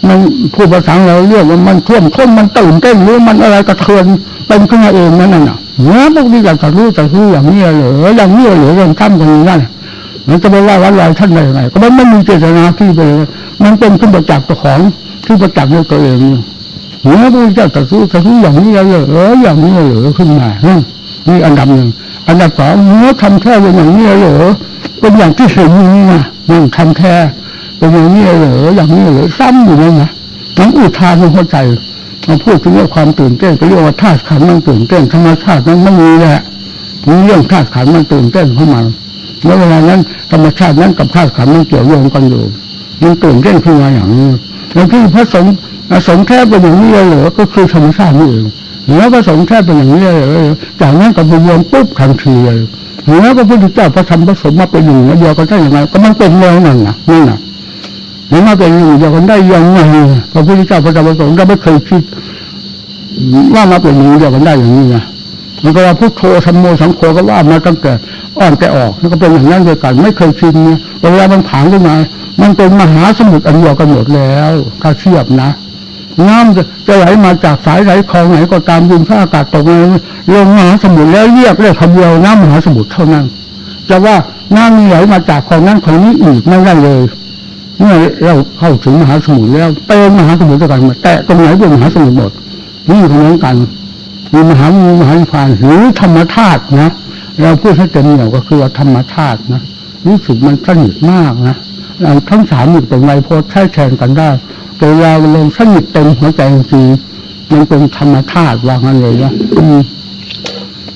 มันพูดภาษาเราเรียกว่ามันท่วมท้นมันตื่นเต้นหรือมันอะไรกระเทือนเป็นขึ้นมาเองนั่นน่ะเฮ้ยพระพุทธเจ้าตรัดสู้ตรัดสู้อย่างนี้เหรออย่างนี้เหรอเรื่องท่านกันนั่นน่ะมันจะไปว่าวัดรอยท่านได้ยังไงก็มันไม่มีเจตนาที่ไปเลยมันเป็นขึ้นมาจากเจ้าของที่ประจักษ์ด้วยตัวเองนี่หัวพระพุทธเจ้าตะรู้ตรัสรู้อย่างนี้เลยหรออย่างนี้เลยเหรอขึ้นมาฮะนี่อันดับหนึ่ง อันดับสองหัวทำแค่เป็นอย่างนี้เลยเหรอเป็นอย่างที่เห็นอย่างนี้นะนั่งทำแค่เป็นอย่างนี้เลยเหรออย่างนี้เลยเหรอซ้ำอยู่เลยนะน้ำอุทานไม่เข้าใจมาพูดถึงเรื่องความตื่นเต้นก็เรียกว่าธาตุขันมันตื่นเต้นธรรมชาตินั้นไม่มีแหละมีเรื่องธาตุขันมันตื่นเต้นเข้ามาแล้วเวลานั้นธรรมชาตินั้นกับธาตุขันมันเกี่ยวโยงกันอยู่มันตื่นเต้นขึ้นมาอย่างนี้แล้วที่พระสงฆ์สงฆ์แท้เป็นอย่างนี้เลยเหรอก็คือธรรมชาตินี่เอง แล้วพระสงฆ์แท้เป็นอย่างนี้เลยเหรอจากนั้นก็ไปรวมปุ๊บทันทีเลยแล้วพระพุทธเจ้าพระธรรมพระสงฆ์มาเป็นหนึ่งเดียวกันได้ยังไงก็มันเป็นเรื่องนั่นน่ะนั่นน่ะมันมาเป็นหนึ่งเดียวกันได้ยังไงพระพุทธเจ้าพระธรรมพระสงฆ์เราไม่เคยคิดว่ามาเป็นหนึ่งเดียวกันได้อย่างนี้นะมันก็ว่าพุทโธธรรมโมสังโฆก็ว่ามาตั้งแต่อ่อนแต่ออกแล้วก็เป็นอย่างนั้นด้วยกัน ไม่เคยชินเนี่ยเวลามันผางขึ้นมา มันเป็นมหาสมุทรอันเดียวกันหมดแล้วถ้าเทียบนะ น้ำจะไหลมาจากสายไหลคลองไหนก็ตามดินฟ้าอากาศตกมาลงมหาสมุทรแล้วเรียกได้คำเดียวน้ำมหาสมุทรเท่านั้นจะว่าน้ำนี้ไหลมาจากคลองนั้นคลองนี้อีกไม่ได้เลยเมื่อเราเข้าถึงมหาสมุทรแล้วเป็นมหาสมุทรกันมดแต่ตรงไหนเป็นมหาสมุทรหมดนี่คือเหมือนกันมีมหามีมหานิพานหรือธรรมธาตุนะเราพูดให้เต็มเหนียวก็คือธรรมธาตุนะรู้สึกมันสนิทมากนะทั้งสามอยู่ตรงไรโพสใช้แทนกันได้ แต่เวลาลงสนิทเต็มหัวใจจริงมันเป็นธรรมธาตุว่างั้นเลยนะ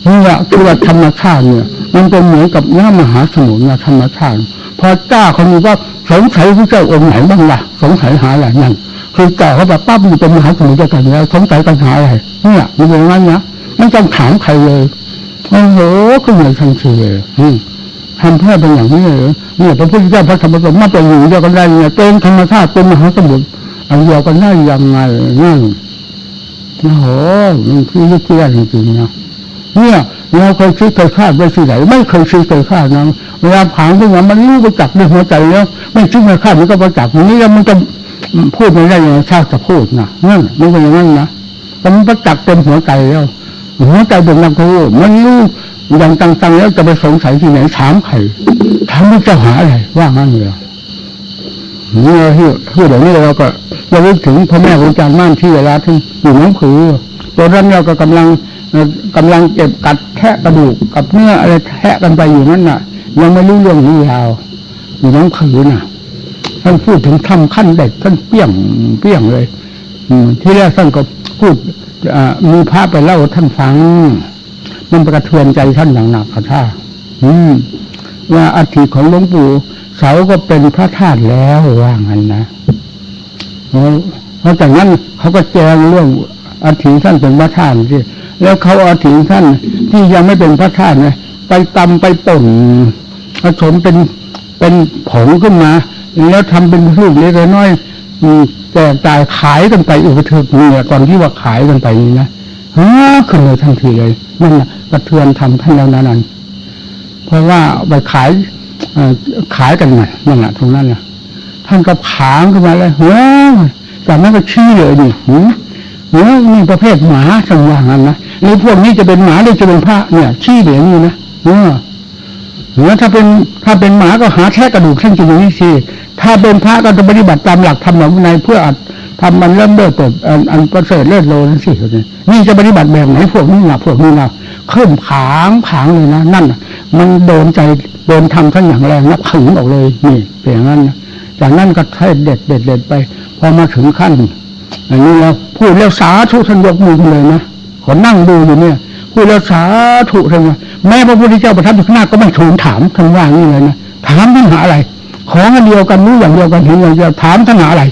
นี่แหละคือว่าธรรมชาติเนี่ย มันเป็นเหมือนกับน้ำมหาสมุทรนะธรรมชาติพอเจ้าเขามีว่าสงสัยพระเจ้าองค์ไหนบ้างล่ะ สงสัยหาอะไรนั่นคือเจ้าเขาแบบปั๊บอยู่เป็นมหาสมุทรด้วยกันแล้วสงสัยปัญหาอะไรเนี่ยมันเป็นอย่างนั้นนะไม่ต้องถามใครเลยโอ้โหก็เหมือนทันทีเลยอืมทำเพื่อเป็นอย่างนี้เลยเนี่ยพระพุทธเจ้าพระธรรมสงฆ์มาเป็นอย่เดียวกันได้เนี่ยเป็นธรรมชาติเป็นมหาสมุทร อันเดียวกันได้ยังไงนั่นโอ้โหมันคือลึกแย่จริงๆนะเนี่ยเราเคยคิดเคยคาดไว้ที่ไหนไม่เคยคิดเคยคาดนะเวลาผางขึ้นมามันรู้ประจักษ์ในหัวใจแล้ว ไม่คิดไม่คาดมันก็ประจักษ์อย่างนี้แล้วมันจะพูดไม่ได้ยังไงชาติจะพูดนะนั่นไม่ใช่อย่างนั้นนะแต่มันประจักษ์เต็มหัวใจแล้วหัวใจเป็นนักรู้มันรู้อย่างต่างๆแล้วจะไปสงสัยที่ไหนถามใครถามว่าจะหาอะไรว่างั้นเลยเนี่ยที่ที่เดี๋ยวนี้เราก็ ราลึกถึงพ่อแม่ครูอาจารย์ม่านที่เวลาที่อยู่น้องผือตัวนั้นเราก็กำลังเอ่อกำลังเก็บกัดแทะกระดูกกับเนื้ออะไรแทะกันไปอยู่นั่นน่ะ ยังไม่รู้เรื่องนี้ยาวอยู่น้องผือน่ะท่านพูดถึงทำขั้นเด็กท่านเปี้ยงเปี้ยงเลย อืที่แรกท่านก็พูดมีภาพไปเล่าท่านฟัง มันกระเทือนใจท่านอย่างหนักค่ะท่าอืมว่าอัฐิของหลวงปู่เสาก็เป็นพระธาตุแล้วว่างั้นนะ เพราะจากนั้นเขาก็แจ้งเรื่องอัฐิท่านเป็นพระธาตุที่แล้วเขาเอาอัฐิท่านที่ยังไม่เป็นพระธาตุนี่ยไปตำไปป่นผสมเป็นเป็นผงขึ้นมา แล้วทำเป็นลูกเล็กน้อยแจกจ่ายขายกันไปอุปถึกเนี่ยก่อนที่ว่าขายกันไปนี่นะฮะขึ้นเลยทันทีเลยนั่นแหะกระเทือนทำท่านแล้วนั้นเพราะว่าไปขายอขายกันมานั่นแหละตรงนั้นนะ ท่านก็ผางขึ้นมาเลยเฮ้ยจากนั้นก็ชี้เลยนี่หืมเฮ้ยนี่ประเภทหมาสังว่างนั้นนะหรือพวกนี้จะเป็นหมาหรือจะเป็นพระเนี่ย ชี้เหลืองนี่นะเออหรือถ้าเป็นถ้าเป็นหมาก็หาแท้กระดูกท่านจะอย่างนี้สิถ้าเป็นพระก็จะปฏิบัติตามหลักธรรมหลักวินัยเพื่ออัดทำมันเริ่มเลิศเปิดอันอันประเสริฐเลิศโลนั่นสินี่จะปฏิบัติแบบไหนพวกนี้ล่ะพวกนี้ล่ะขึ้นผางผางเลยนะนั่นมันโดนใจโดนทำท่านอย่างแรงนะผึ่งออกเลยนี่เป็นอย่างนั้นนะ จากนั้นก็ให้เด็ดเด็ดเด็ดไป พอมาถึงขั้น อันนี้แล้วพูดแล้วสาธุท่านยกมือเลยนะขอนั่งดูอยู่เนี่ย พูดแล้วสาธุท่านว่าแม้พระพุทธเจ้าประทับอยู่ข้างหน้าก็ไม่ทูลถามท่านว่างนี้เลยนะถามท่านหาอะไร ของอันเดียวกันรู้อย่างเดียวกันเห็นอย่างเดียวถามท่านหาอะไร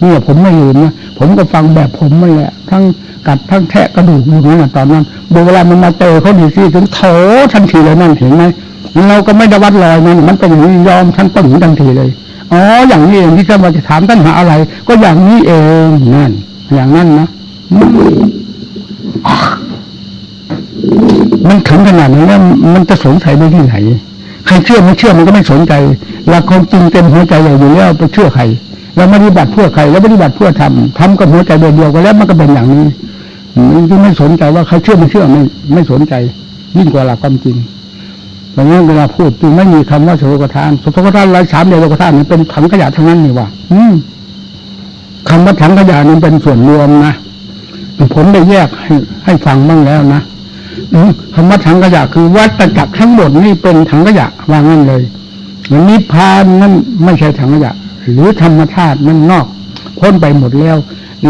เนี่ยผมไม่ลืมนะผมก็ฟังแบบผมนั่แหละทั้งกัดทั้งแทะกระดูกอยู่นั่นะตอนนั้นเวลามันมาเจอเขาดีซี่ถึงโถทันทีเลยนั่นเห็นไหมเราก็ไม่ได้วัดรอยมันมันเป็นอย่างนี้ยอมท่านปึ่งทันทีเลย อ๋ออย่างนี้เองที่จะมาจะถามท่านหาอะไร ก็อย่างนี้เองนั่น อย่างนั้นนะมันถึงขนาดนั้นแล้วมันจะสงสัยได้ที่ไหนใครเชื่อไม่เชื่อมันก็ไม่สนใจหลักความจริงเต็มหัวใจอยู่แล้วไปเชื่อใครเราไม่ปฏิบัติเพื่อใครแล้วปฏิบัติเพื่อทำทำกับหัวใจเดียวเดียวกันแล้วมันก็เป็นอย่างนี้มันก็ไม่สนใจว่าใครเชื่อไม่เชื่อไม่ไม่สนใจ ยิ่งกว่าหลักความจริง ดังนั้นเวลาพูดจึงไม่มีคำว่าโสกทานโสกทานรายสามเดียวโสกทานนี่เป็นถังขยะทั้งนั้นนี่ว่าอืมคำว่าถังขยะนี่เป็นส่วนรวมนะผมได้แยกให้ให้ฟังบ้างแล้วนะอืมคำว่าถังขยะคือวัฏจักรทั้งหมดนี่เป็นถังขยะว่างั้นเลยนิพพานนั่นไม่ใช่ถังขยะ หรือธรรมชาติมันนอกพ้นไปหมดแล้ว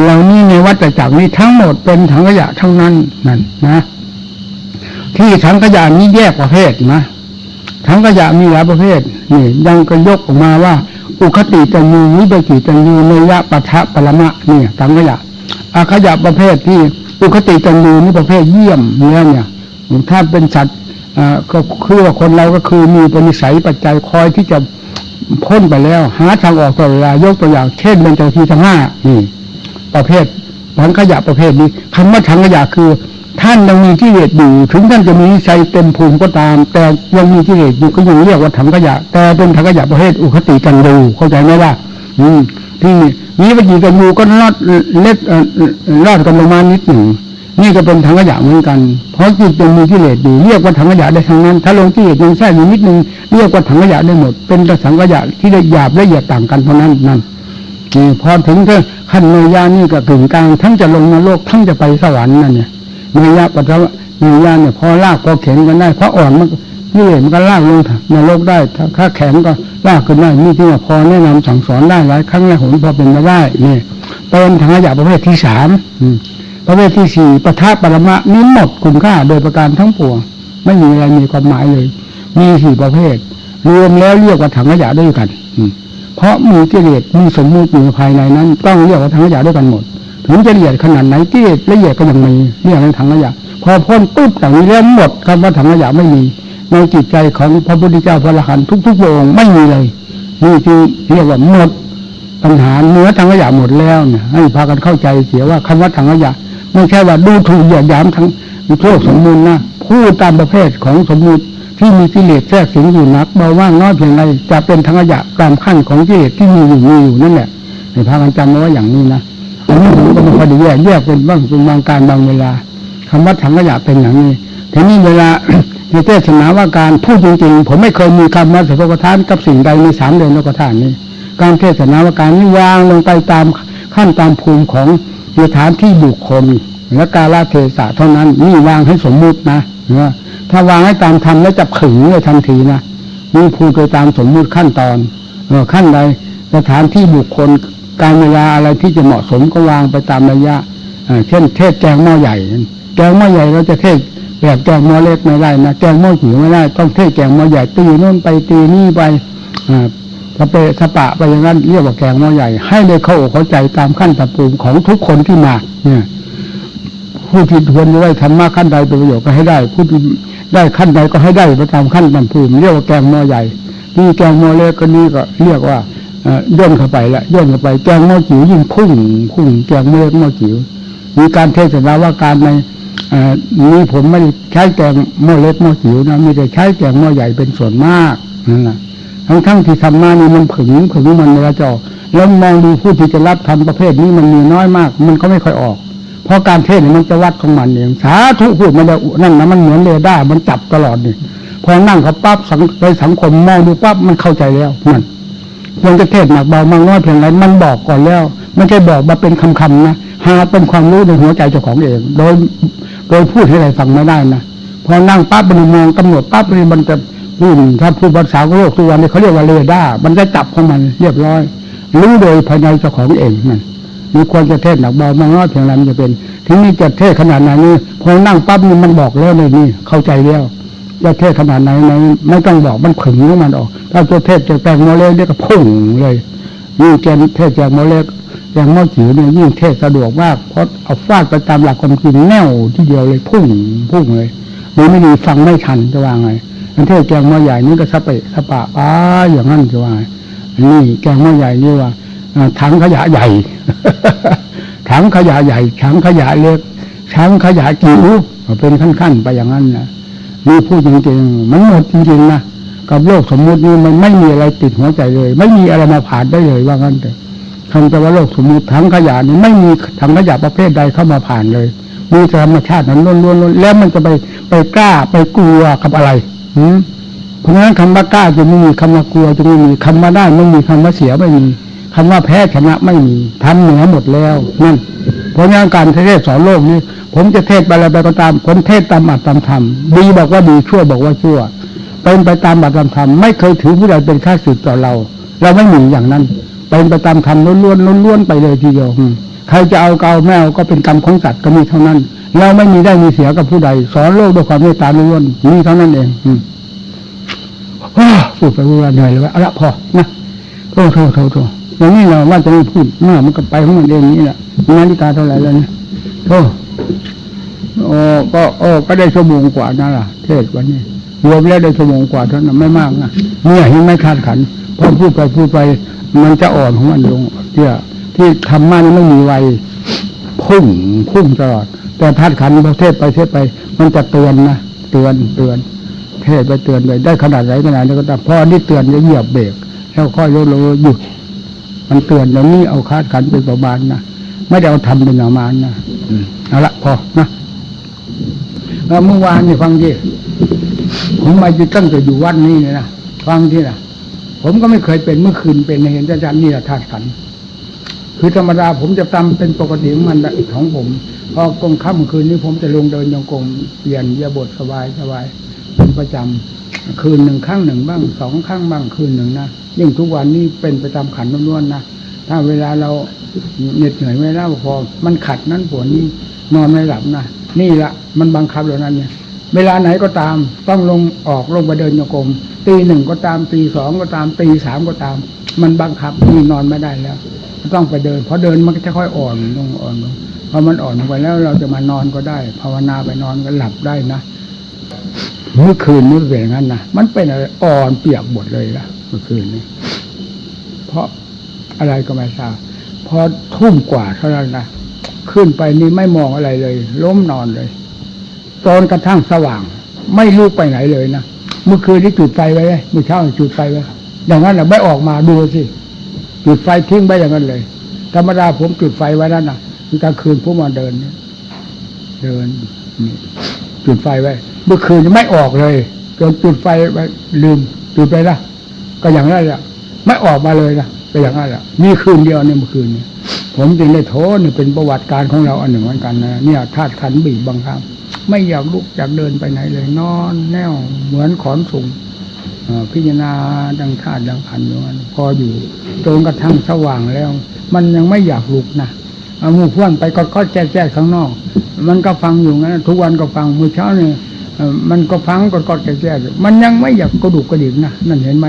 เหล่านี้ในวัฏจักรนี้ทั้งหมดเป็นถังขยะทั้งนั้นนั่นนะ ที่ถังขยะนี้แยกประเภทนะ ถังขยะมีหลายประเภทนี่ยังก็ยกออกมาว่า อุคติตัญญูวิปกิตัญญูเนยะปัทะปรมะเนี่ยถังขยะอาขยะประเภทที่อุคติตัญญูนี่ประเภทเยี่ยมเนี่ยเนี่ยถ้าเป็นสัตว์อ่าก็คือว่าคนเราก็คือมีปณิสัยปัจจัยคอยที่จะพ้นไปแล้ว หาทางออกตลอดเวลายกตัวอย่าง เช่นเป็นเจ้าทีทั้งห้านี่ประเภทถังขยะประเภทนี้คำว่าถังขยะคือ ท่านยังมีที่เลสอยู่ถึงท่านจะมีนิสัยเต็มภูมิก็ตาม แต่ยังมีที่เลสอยู่ก็ยังเรียกว่าถังขยะ แต่เป็นถังขยะประเภทอุคติกันดูเข้าใจไหมว่าอืม ที่นี้ปฏิกันยูก็ลอดเล็ดเอ่อเอ่อลอดกันลงมานิดหนึ่งนี่ก็เป็นถังขยะเหมือนกัน เพราะจิตยังมีกิเลสอยู่เรียกว่าถังขยะได้ทั้งนั้น ถ้าลงกิเลสยังแทรกอยู่นิดนึงเรียกว่าถังขยะได้หมด เป็นถังขยะที่ละหยาบละเอียดต่างกันเท่านั้นนั่นพอถึงเธอขั้นเนยยานี่ก็กึ่งกลาง ทั้งจะลงนรกทั้งจะไปสวรรค์นั่นเนี่ย เนยะปัจจุบันเนยาเนี่ยพอลากพอเข็นกันได้พระอ่อนมันกิเลสมันก็ลากลงนรกได้ถ้าถ้าแข็งก็ลากขึ้นได้นี่ที่ว่าพอแนะนำสั่งสอนได้หลายครั้งหลายหนพอเป็นไปได้นี่เป็นถังขยะประเภทที่สามประเภทที่สี่ปะทะปรมะนี้หมดคุณค่าโดยประการทั้งปวงไม่มีอะไรมีความหมายเลย มีสี่ประเภท รวมแล้วเรียกว่าถังขยะด้วยกันอืเพราะมีกิเลสมีสมมุติอยู่ภายในนั้น ต้องเรียกว่าถังขยะด้วยกันหมด ถึงจะละเอียดขนาดไหนกิเลสละเอียดก็ยังมีเรียกว่าถังขยะพอพ้นปุ๊บจากนี้แล้วหมดคำว่าถังขยะไม่มี ในจิตใจของพระพุทธเจ้าพระอรหันต์ทุกๆพระองค์ไม่มีเลยนี่ที่เรียกว่าหมดปัญหาเนื้อถังขยะหมดแล้วเนี่ยให้พากันเข้าใจเสียว่าคำว่าถังขยะไม่ใช่ว่าดูถูกเหยียดหยามทั้งโลกสมมูลนะพูดตามประเภทของสมมูลที่มีกิเลสแทรกสิงอยู่นักเบาว่างน้อยเพียงไรจะเป็นถังขยะตามขั้นของกิเลสที่มีอยู่มีอยู่นั่นแหละในพากันจำเอาไว้อย่างนี้นะ อันนี้ผมก็ไม่ค่อยได้แยกแยกเป็นบางเป็นบางการบางเวลาคำว่าถังขยะเป็นอย่างนี้ทีนี้เวลาในเทศนาว่าการพูดจริงๆ ผมไม่เคยมีคำว่าสภกทานกับสิ่งใดในสามเดือนโลกทานนี้ การเทศนาว่าการนี้วางลงไปตามขั้นตามภูมิของสถานที่บุคคลและกาลเทศะเท่านั้นนี่วางให้สมมุตินะเนไหมถ้าวางให้ตามธรรมแล้วจะขึงเลยทันทีนะนี่พูดไปตามสมมุติขั้นตอนเอขั้นใดสถานที่บุคคล การเวลาอะไรที่จะเหมาะสมก็วางไปตามระยะเช่น เทศแกงหม้อใหญ่ แกงหม้อใหญ่เราจะเทศแบบแกงหม้อเล็กไม่ได้นะแกงหม้อจิ๋วไม่ได้ ต้องเทศแกงหม้อใหญ่ตีโน่นไปตีนี่ไปอ่าสเปะสปะไปอย่างนั้นเรียกว่าแกงหม้อใหญ่ ให้ได้เข้าอกเข้าใจตามขั้นตามภูมิของทุกคนที่มา เนี่ยผู้ที่ควรจะได้ธรรมะขั้นใดเป็นประโยชน์ก็ให้ได้ผู้ที่ได้ขั้นใดก็ให้ได้ไปตามขั้นตามภูมิเรียกว่าแกงหม้อใหญ่นี่แกงหม้อเล็กก็นี่ก็เรียกว่า ย่นเข้าไปละย่นเข้าไปแกงหม้อจิ๋วยิ่งพุ่งพุ่งแกงหม้อเล็กหม้อจิ๋วมีการเทศนาว่าการในนี้ผมไม่ใช้แกงหม้อเล็กหม้อจิ๋วนะมีแต่ใช้แกงหม้อใหญ่เป็นส่วนมากนั่นแหละทั้งทั้งๆที่ทำมานี่มันผึ่งผึ่งมันเวลาจะออกแล้วมองดูผู้ที่จะรับทำประเภทนี้มันมีน้อยมาก มันก็ไม่ค่อยออก เพราะการเทศน์มันจะวัดของมันเองสาธุพูดมันได้นั่นนะมันเหมือนเรดาร์มันจับตลอดนี่พอนั่งเขาปั๊บสังในสังคมมองดูปั๊บมันเข้าใจแล้วมัน มันจะเทศหนักเบามากน้อยเพียงไรมันบอกก่อนแล้วไม่ใช่บอกมาเป็นคำๆนะหาเป็นความรู้ในหัวใจเจ้าของเอง โดยโดยพูดให้ใครฟังไม่ได้นะพอนั่งปั๊บมันมองกำหนดปั๊บนี่มันจะพูดถ้าพูดภาษาโลกทุกวันนี้เขาเรียกว่าเรดาร์มันจะจับของมันเรียบร้อย รู้โดยภายในเจ้าของเองมันมีควรจะเทศหนักเบามากน้อยเพียงไรมันจะเป็น ทีนี้จะเทศขนาดไหนนี่พอนั่งปั๊บนี่มันบอกแล้วเลยนี่เข้าใจแล้ว จะเทศขนาดไหนไหนไม่ต้องบอกมันขึงของมันออก ถ้าจะเทศจะแปลงโมเลกเนี่ยก็พุ่งเลยยิ่งแกนเทศจากโมเลกอย่างโมจิ๋วเนี่ยยิ่งเทศสะดวกมากเพราะเอาฟาดไปตามหลักความจริงแน่วที่เดียวเลยพุ่งพุ่งเลยหรือไม่ดีฟังไม่ทันจะว่าไงอันเทศแกงหม้อใหญ่นี่ก็สะเปะสะปะป้าอย่างนั้นจะว่าไงนนี้แกงหม้อใหญ่นี่ว่าอ่าถังขยะใหญ่ถังขยะใหญ่ถังขยะเล็กถังขยะจิ๋วเป็นขั้นๆไปอย่างนั้นนะ นี่พูดจริงๆมันหมดจริงๆนะกับโลกสมมุตินี่มันไม่มีอะไรติดหัวใจเลย ไม่มีอะไรมาผ่านได้เลยว่างั้นเถอะคำแต่ว่าโลกสมมุติถังขยะนี่ไม่มีถังขยะประเภทใดเข้ามาผ่านเลย มีธรรมชาตินั้นล้วนๆแล้วมันจะไปไปกล้าไปกลัวกับอะไรอืมเพราะฉะนั้นคำว่ากล้าจะไม่มีคำว่ากลัวจะไม่มีคำว่าได้ไม่มีคำว่าเสียไม่มีคำว่าแพ้ชนะไม่มีทำเหนือหมดแล้วนั่น เพราะฉะนั้นการเทศสอนโลกนี้ ผมจะเทศไปอะไรไปก็ตามผมเทศตามอัตตามธรรมดีบอกว่าดีชั่วบอกว่าชั่วเป็นไปตามอัตตามธรรมไม่เคยถือผู้ใดเป็นข้าศึกต่อเรา เราไม่มีอย่างนั้นเป็นไปตามธรรมล้วนๆล้วนๆไปเลยทีเดียวใครจะเอาเกาแมวก็เป็นกรรมของสัตว์ก็มีเท่านั้น เราไม่มีได้มีเสียกับผู้ใด สอนโลกด้วยความเมตตาล้วนๆมีเท่านั้นเองอืมอ้าวพูดไปว่าเหนื่อยเลยว่าเอาละพอนะโทษโทษโทษโทษอย่างนี้เราว่าจะไม่พูดมากมันก็ไปของมันเองนี่แหละ นาฬิกาเท่าไหร่แล้วเนี่ยโทษโอ้ก็โอ้ก็ได้ชั่วโมงกว่านั่นล่ะ เทศวันนี้รวมแล้วได้ชั่วโมงกว่าเท่านั้นไม่มากนะเนี่ยยังไม่คาดขันพอพูดไปพูดไป มันจะอ่อนของมันลงเที่ที่ทำมันไม่มีไวพุ่งพุ่งตลอด แต่ธาตุขันธ์ประเทศไปเทศไป มันจะเตือนนะเตือนเตือน เทศไปเตือนไปได้ขนาดไหนขนาดนี้ก็ตามพอนี่เตือนจะเหยียบเบรกแล้วค่อยลดลงหยุดมันเตือนอย่างนี้เอาคาดขันเป็นประมาณนะ ไม่ได้เอาทำเป็นประมาณนะเอาละพอนะเมื่อวานนี่ฟังที่ผมมาอยู่ตั้งแต่อยู่วัดนี้เลยนะฟังที่นะผมก็ไม่เคยเป็นเมื่อคืนเป็นเห็นอาจารย์นี่แหละธาตุขันคือธรรมดาผมจะตามเป็นปกติของมันของผม พอกลางค่ำคืนนี้ผมจะลงเดินโยงกรมเปลี่ยนยียบทสบายสบายเป็นประจำคืนหนึ่งครั้งหนึ่งบ้างสองครั้งบ้างคืนหนึ่งนะยิ่งทุกวันนี้เป็นประจำขันล้วนๆนะ ถ้าเวลาเราเหน็ดเหนื่อยไม่แล้วพอ มันขัดนั้นปวดนี้นอนไม่หลับนะนี่ละมันบังคับแล้วนั้นเนี่ย เวลาไหนก็ตามต้องลงออกลงไปเดินโยกรมตีหนึ่งก็ตามตีสองก็ตามตีสามก็ตาม มันบังคับนี่นอนไม่ได้แล้วต้องไปเดินเพราะเดินมันก็จะค่อยอ่อนลงอ่อนลงพอมันอ่อนลงไปแล้วเราจะมานอนก็ได้ ภาวนาไปนอนก็หลับได้นะเมื่อคืนนี้เป็นอย่างนั้นนะมันเป็นอะไรอ่อนเปียกหมดเลยละเมื่อคืนนี้เพราะ อะไรก็ไม่ทราบพอทุ่มกว่าเท่านั้นนะขึ้นไปนี่ไม่มองอะไรเลย ล้มนอนเลยตอนกระทั่งสว่าง ไม่ลุกไปไหนเลยนะเมื่อคืนนี้จุดไฟไว้เลยเมื่อเช้าจุดไฟไว้อย่างนั้นแหละไม่ออกมาดูสิจุดไฟทิ้งไปอย่างนั้นเลย ธรรมดาผมจุดไฟไว้นั่นนะกลางคืนผมมาเดินเดินนี่จุดไฟไว้ เมื่อคืนไม่ออกเลยจนจุดไฟไว้ลืมจุดไปละก็อย่างนั้นแหละไม่ออกมาเลยนะ ก็อย่างนั้นแหละมีคืนเดียวเนี่ยเมื่อคืนเนี่ยผมจึงได้โทษนี่ยเป็นประวัติการของเราอันหนึ่งเหมือนกันนะเนี่ยธาตุขันธ์บีบบังคับ ไม่อยากลุกอยากเดินไปไหนเลยนอนแน่วเหมือนขอนสูงพิจารณาดังธาตุดังขันธ์อยู่นั้นพออยู่จนกระทั่งสว่างแล้ว มันยังไม่อยากลุกนะเอาหมู่เพื่อนไปก็ก็แจ๊แจ๊ข้างนอก มันก็ฟังอยู่งั้นทุกวันก็ฟังมื้อเช้าเนี่ยมันก็ฟังก็ก็แจ๊แจ๊อยู่มันยังไม่อยากกระดุกกระดิกนะนั่นเห็นไหม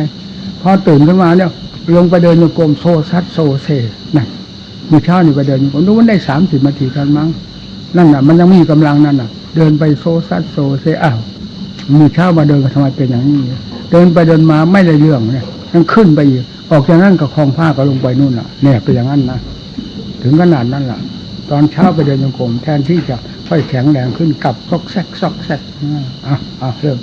พอตื่นขึ้นมาเนี่ย ลงไปเดินจงกรมโซซัดโซเซนั่นมื้อเช้านี่ไปเดินผมดูมันได้สามสิบนาทีเท่านั้นมั้งนั่นน่ะ มันยังมีกำลังนั่นน่ะ เดินไปโซซัดโซเซอ้าวมื้อเช้ามาเดินก็ทำไมเป็นอย่างนี้เดินไปเดินมาไม่ได้เรื่องเนี่ยยังขึ้นไปอีกออกจากนั้นก็คลองผ้าก็ลงไปนู่นน่ะเนี่ยเป็นอย่างนั้นนะถึงขนาดนั้นล่ะ ตอนเช้าไปเดินโยกรมแทนที่จะค่อยแข็งแรงขึ้นกลับซอกแซกซอกแซกอะอะเริ่ม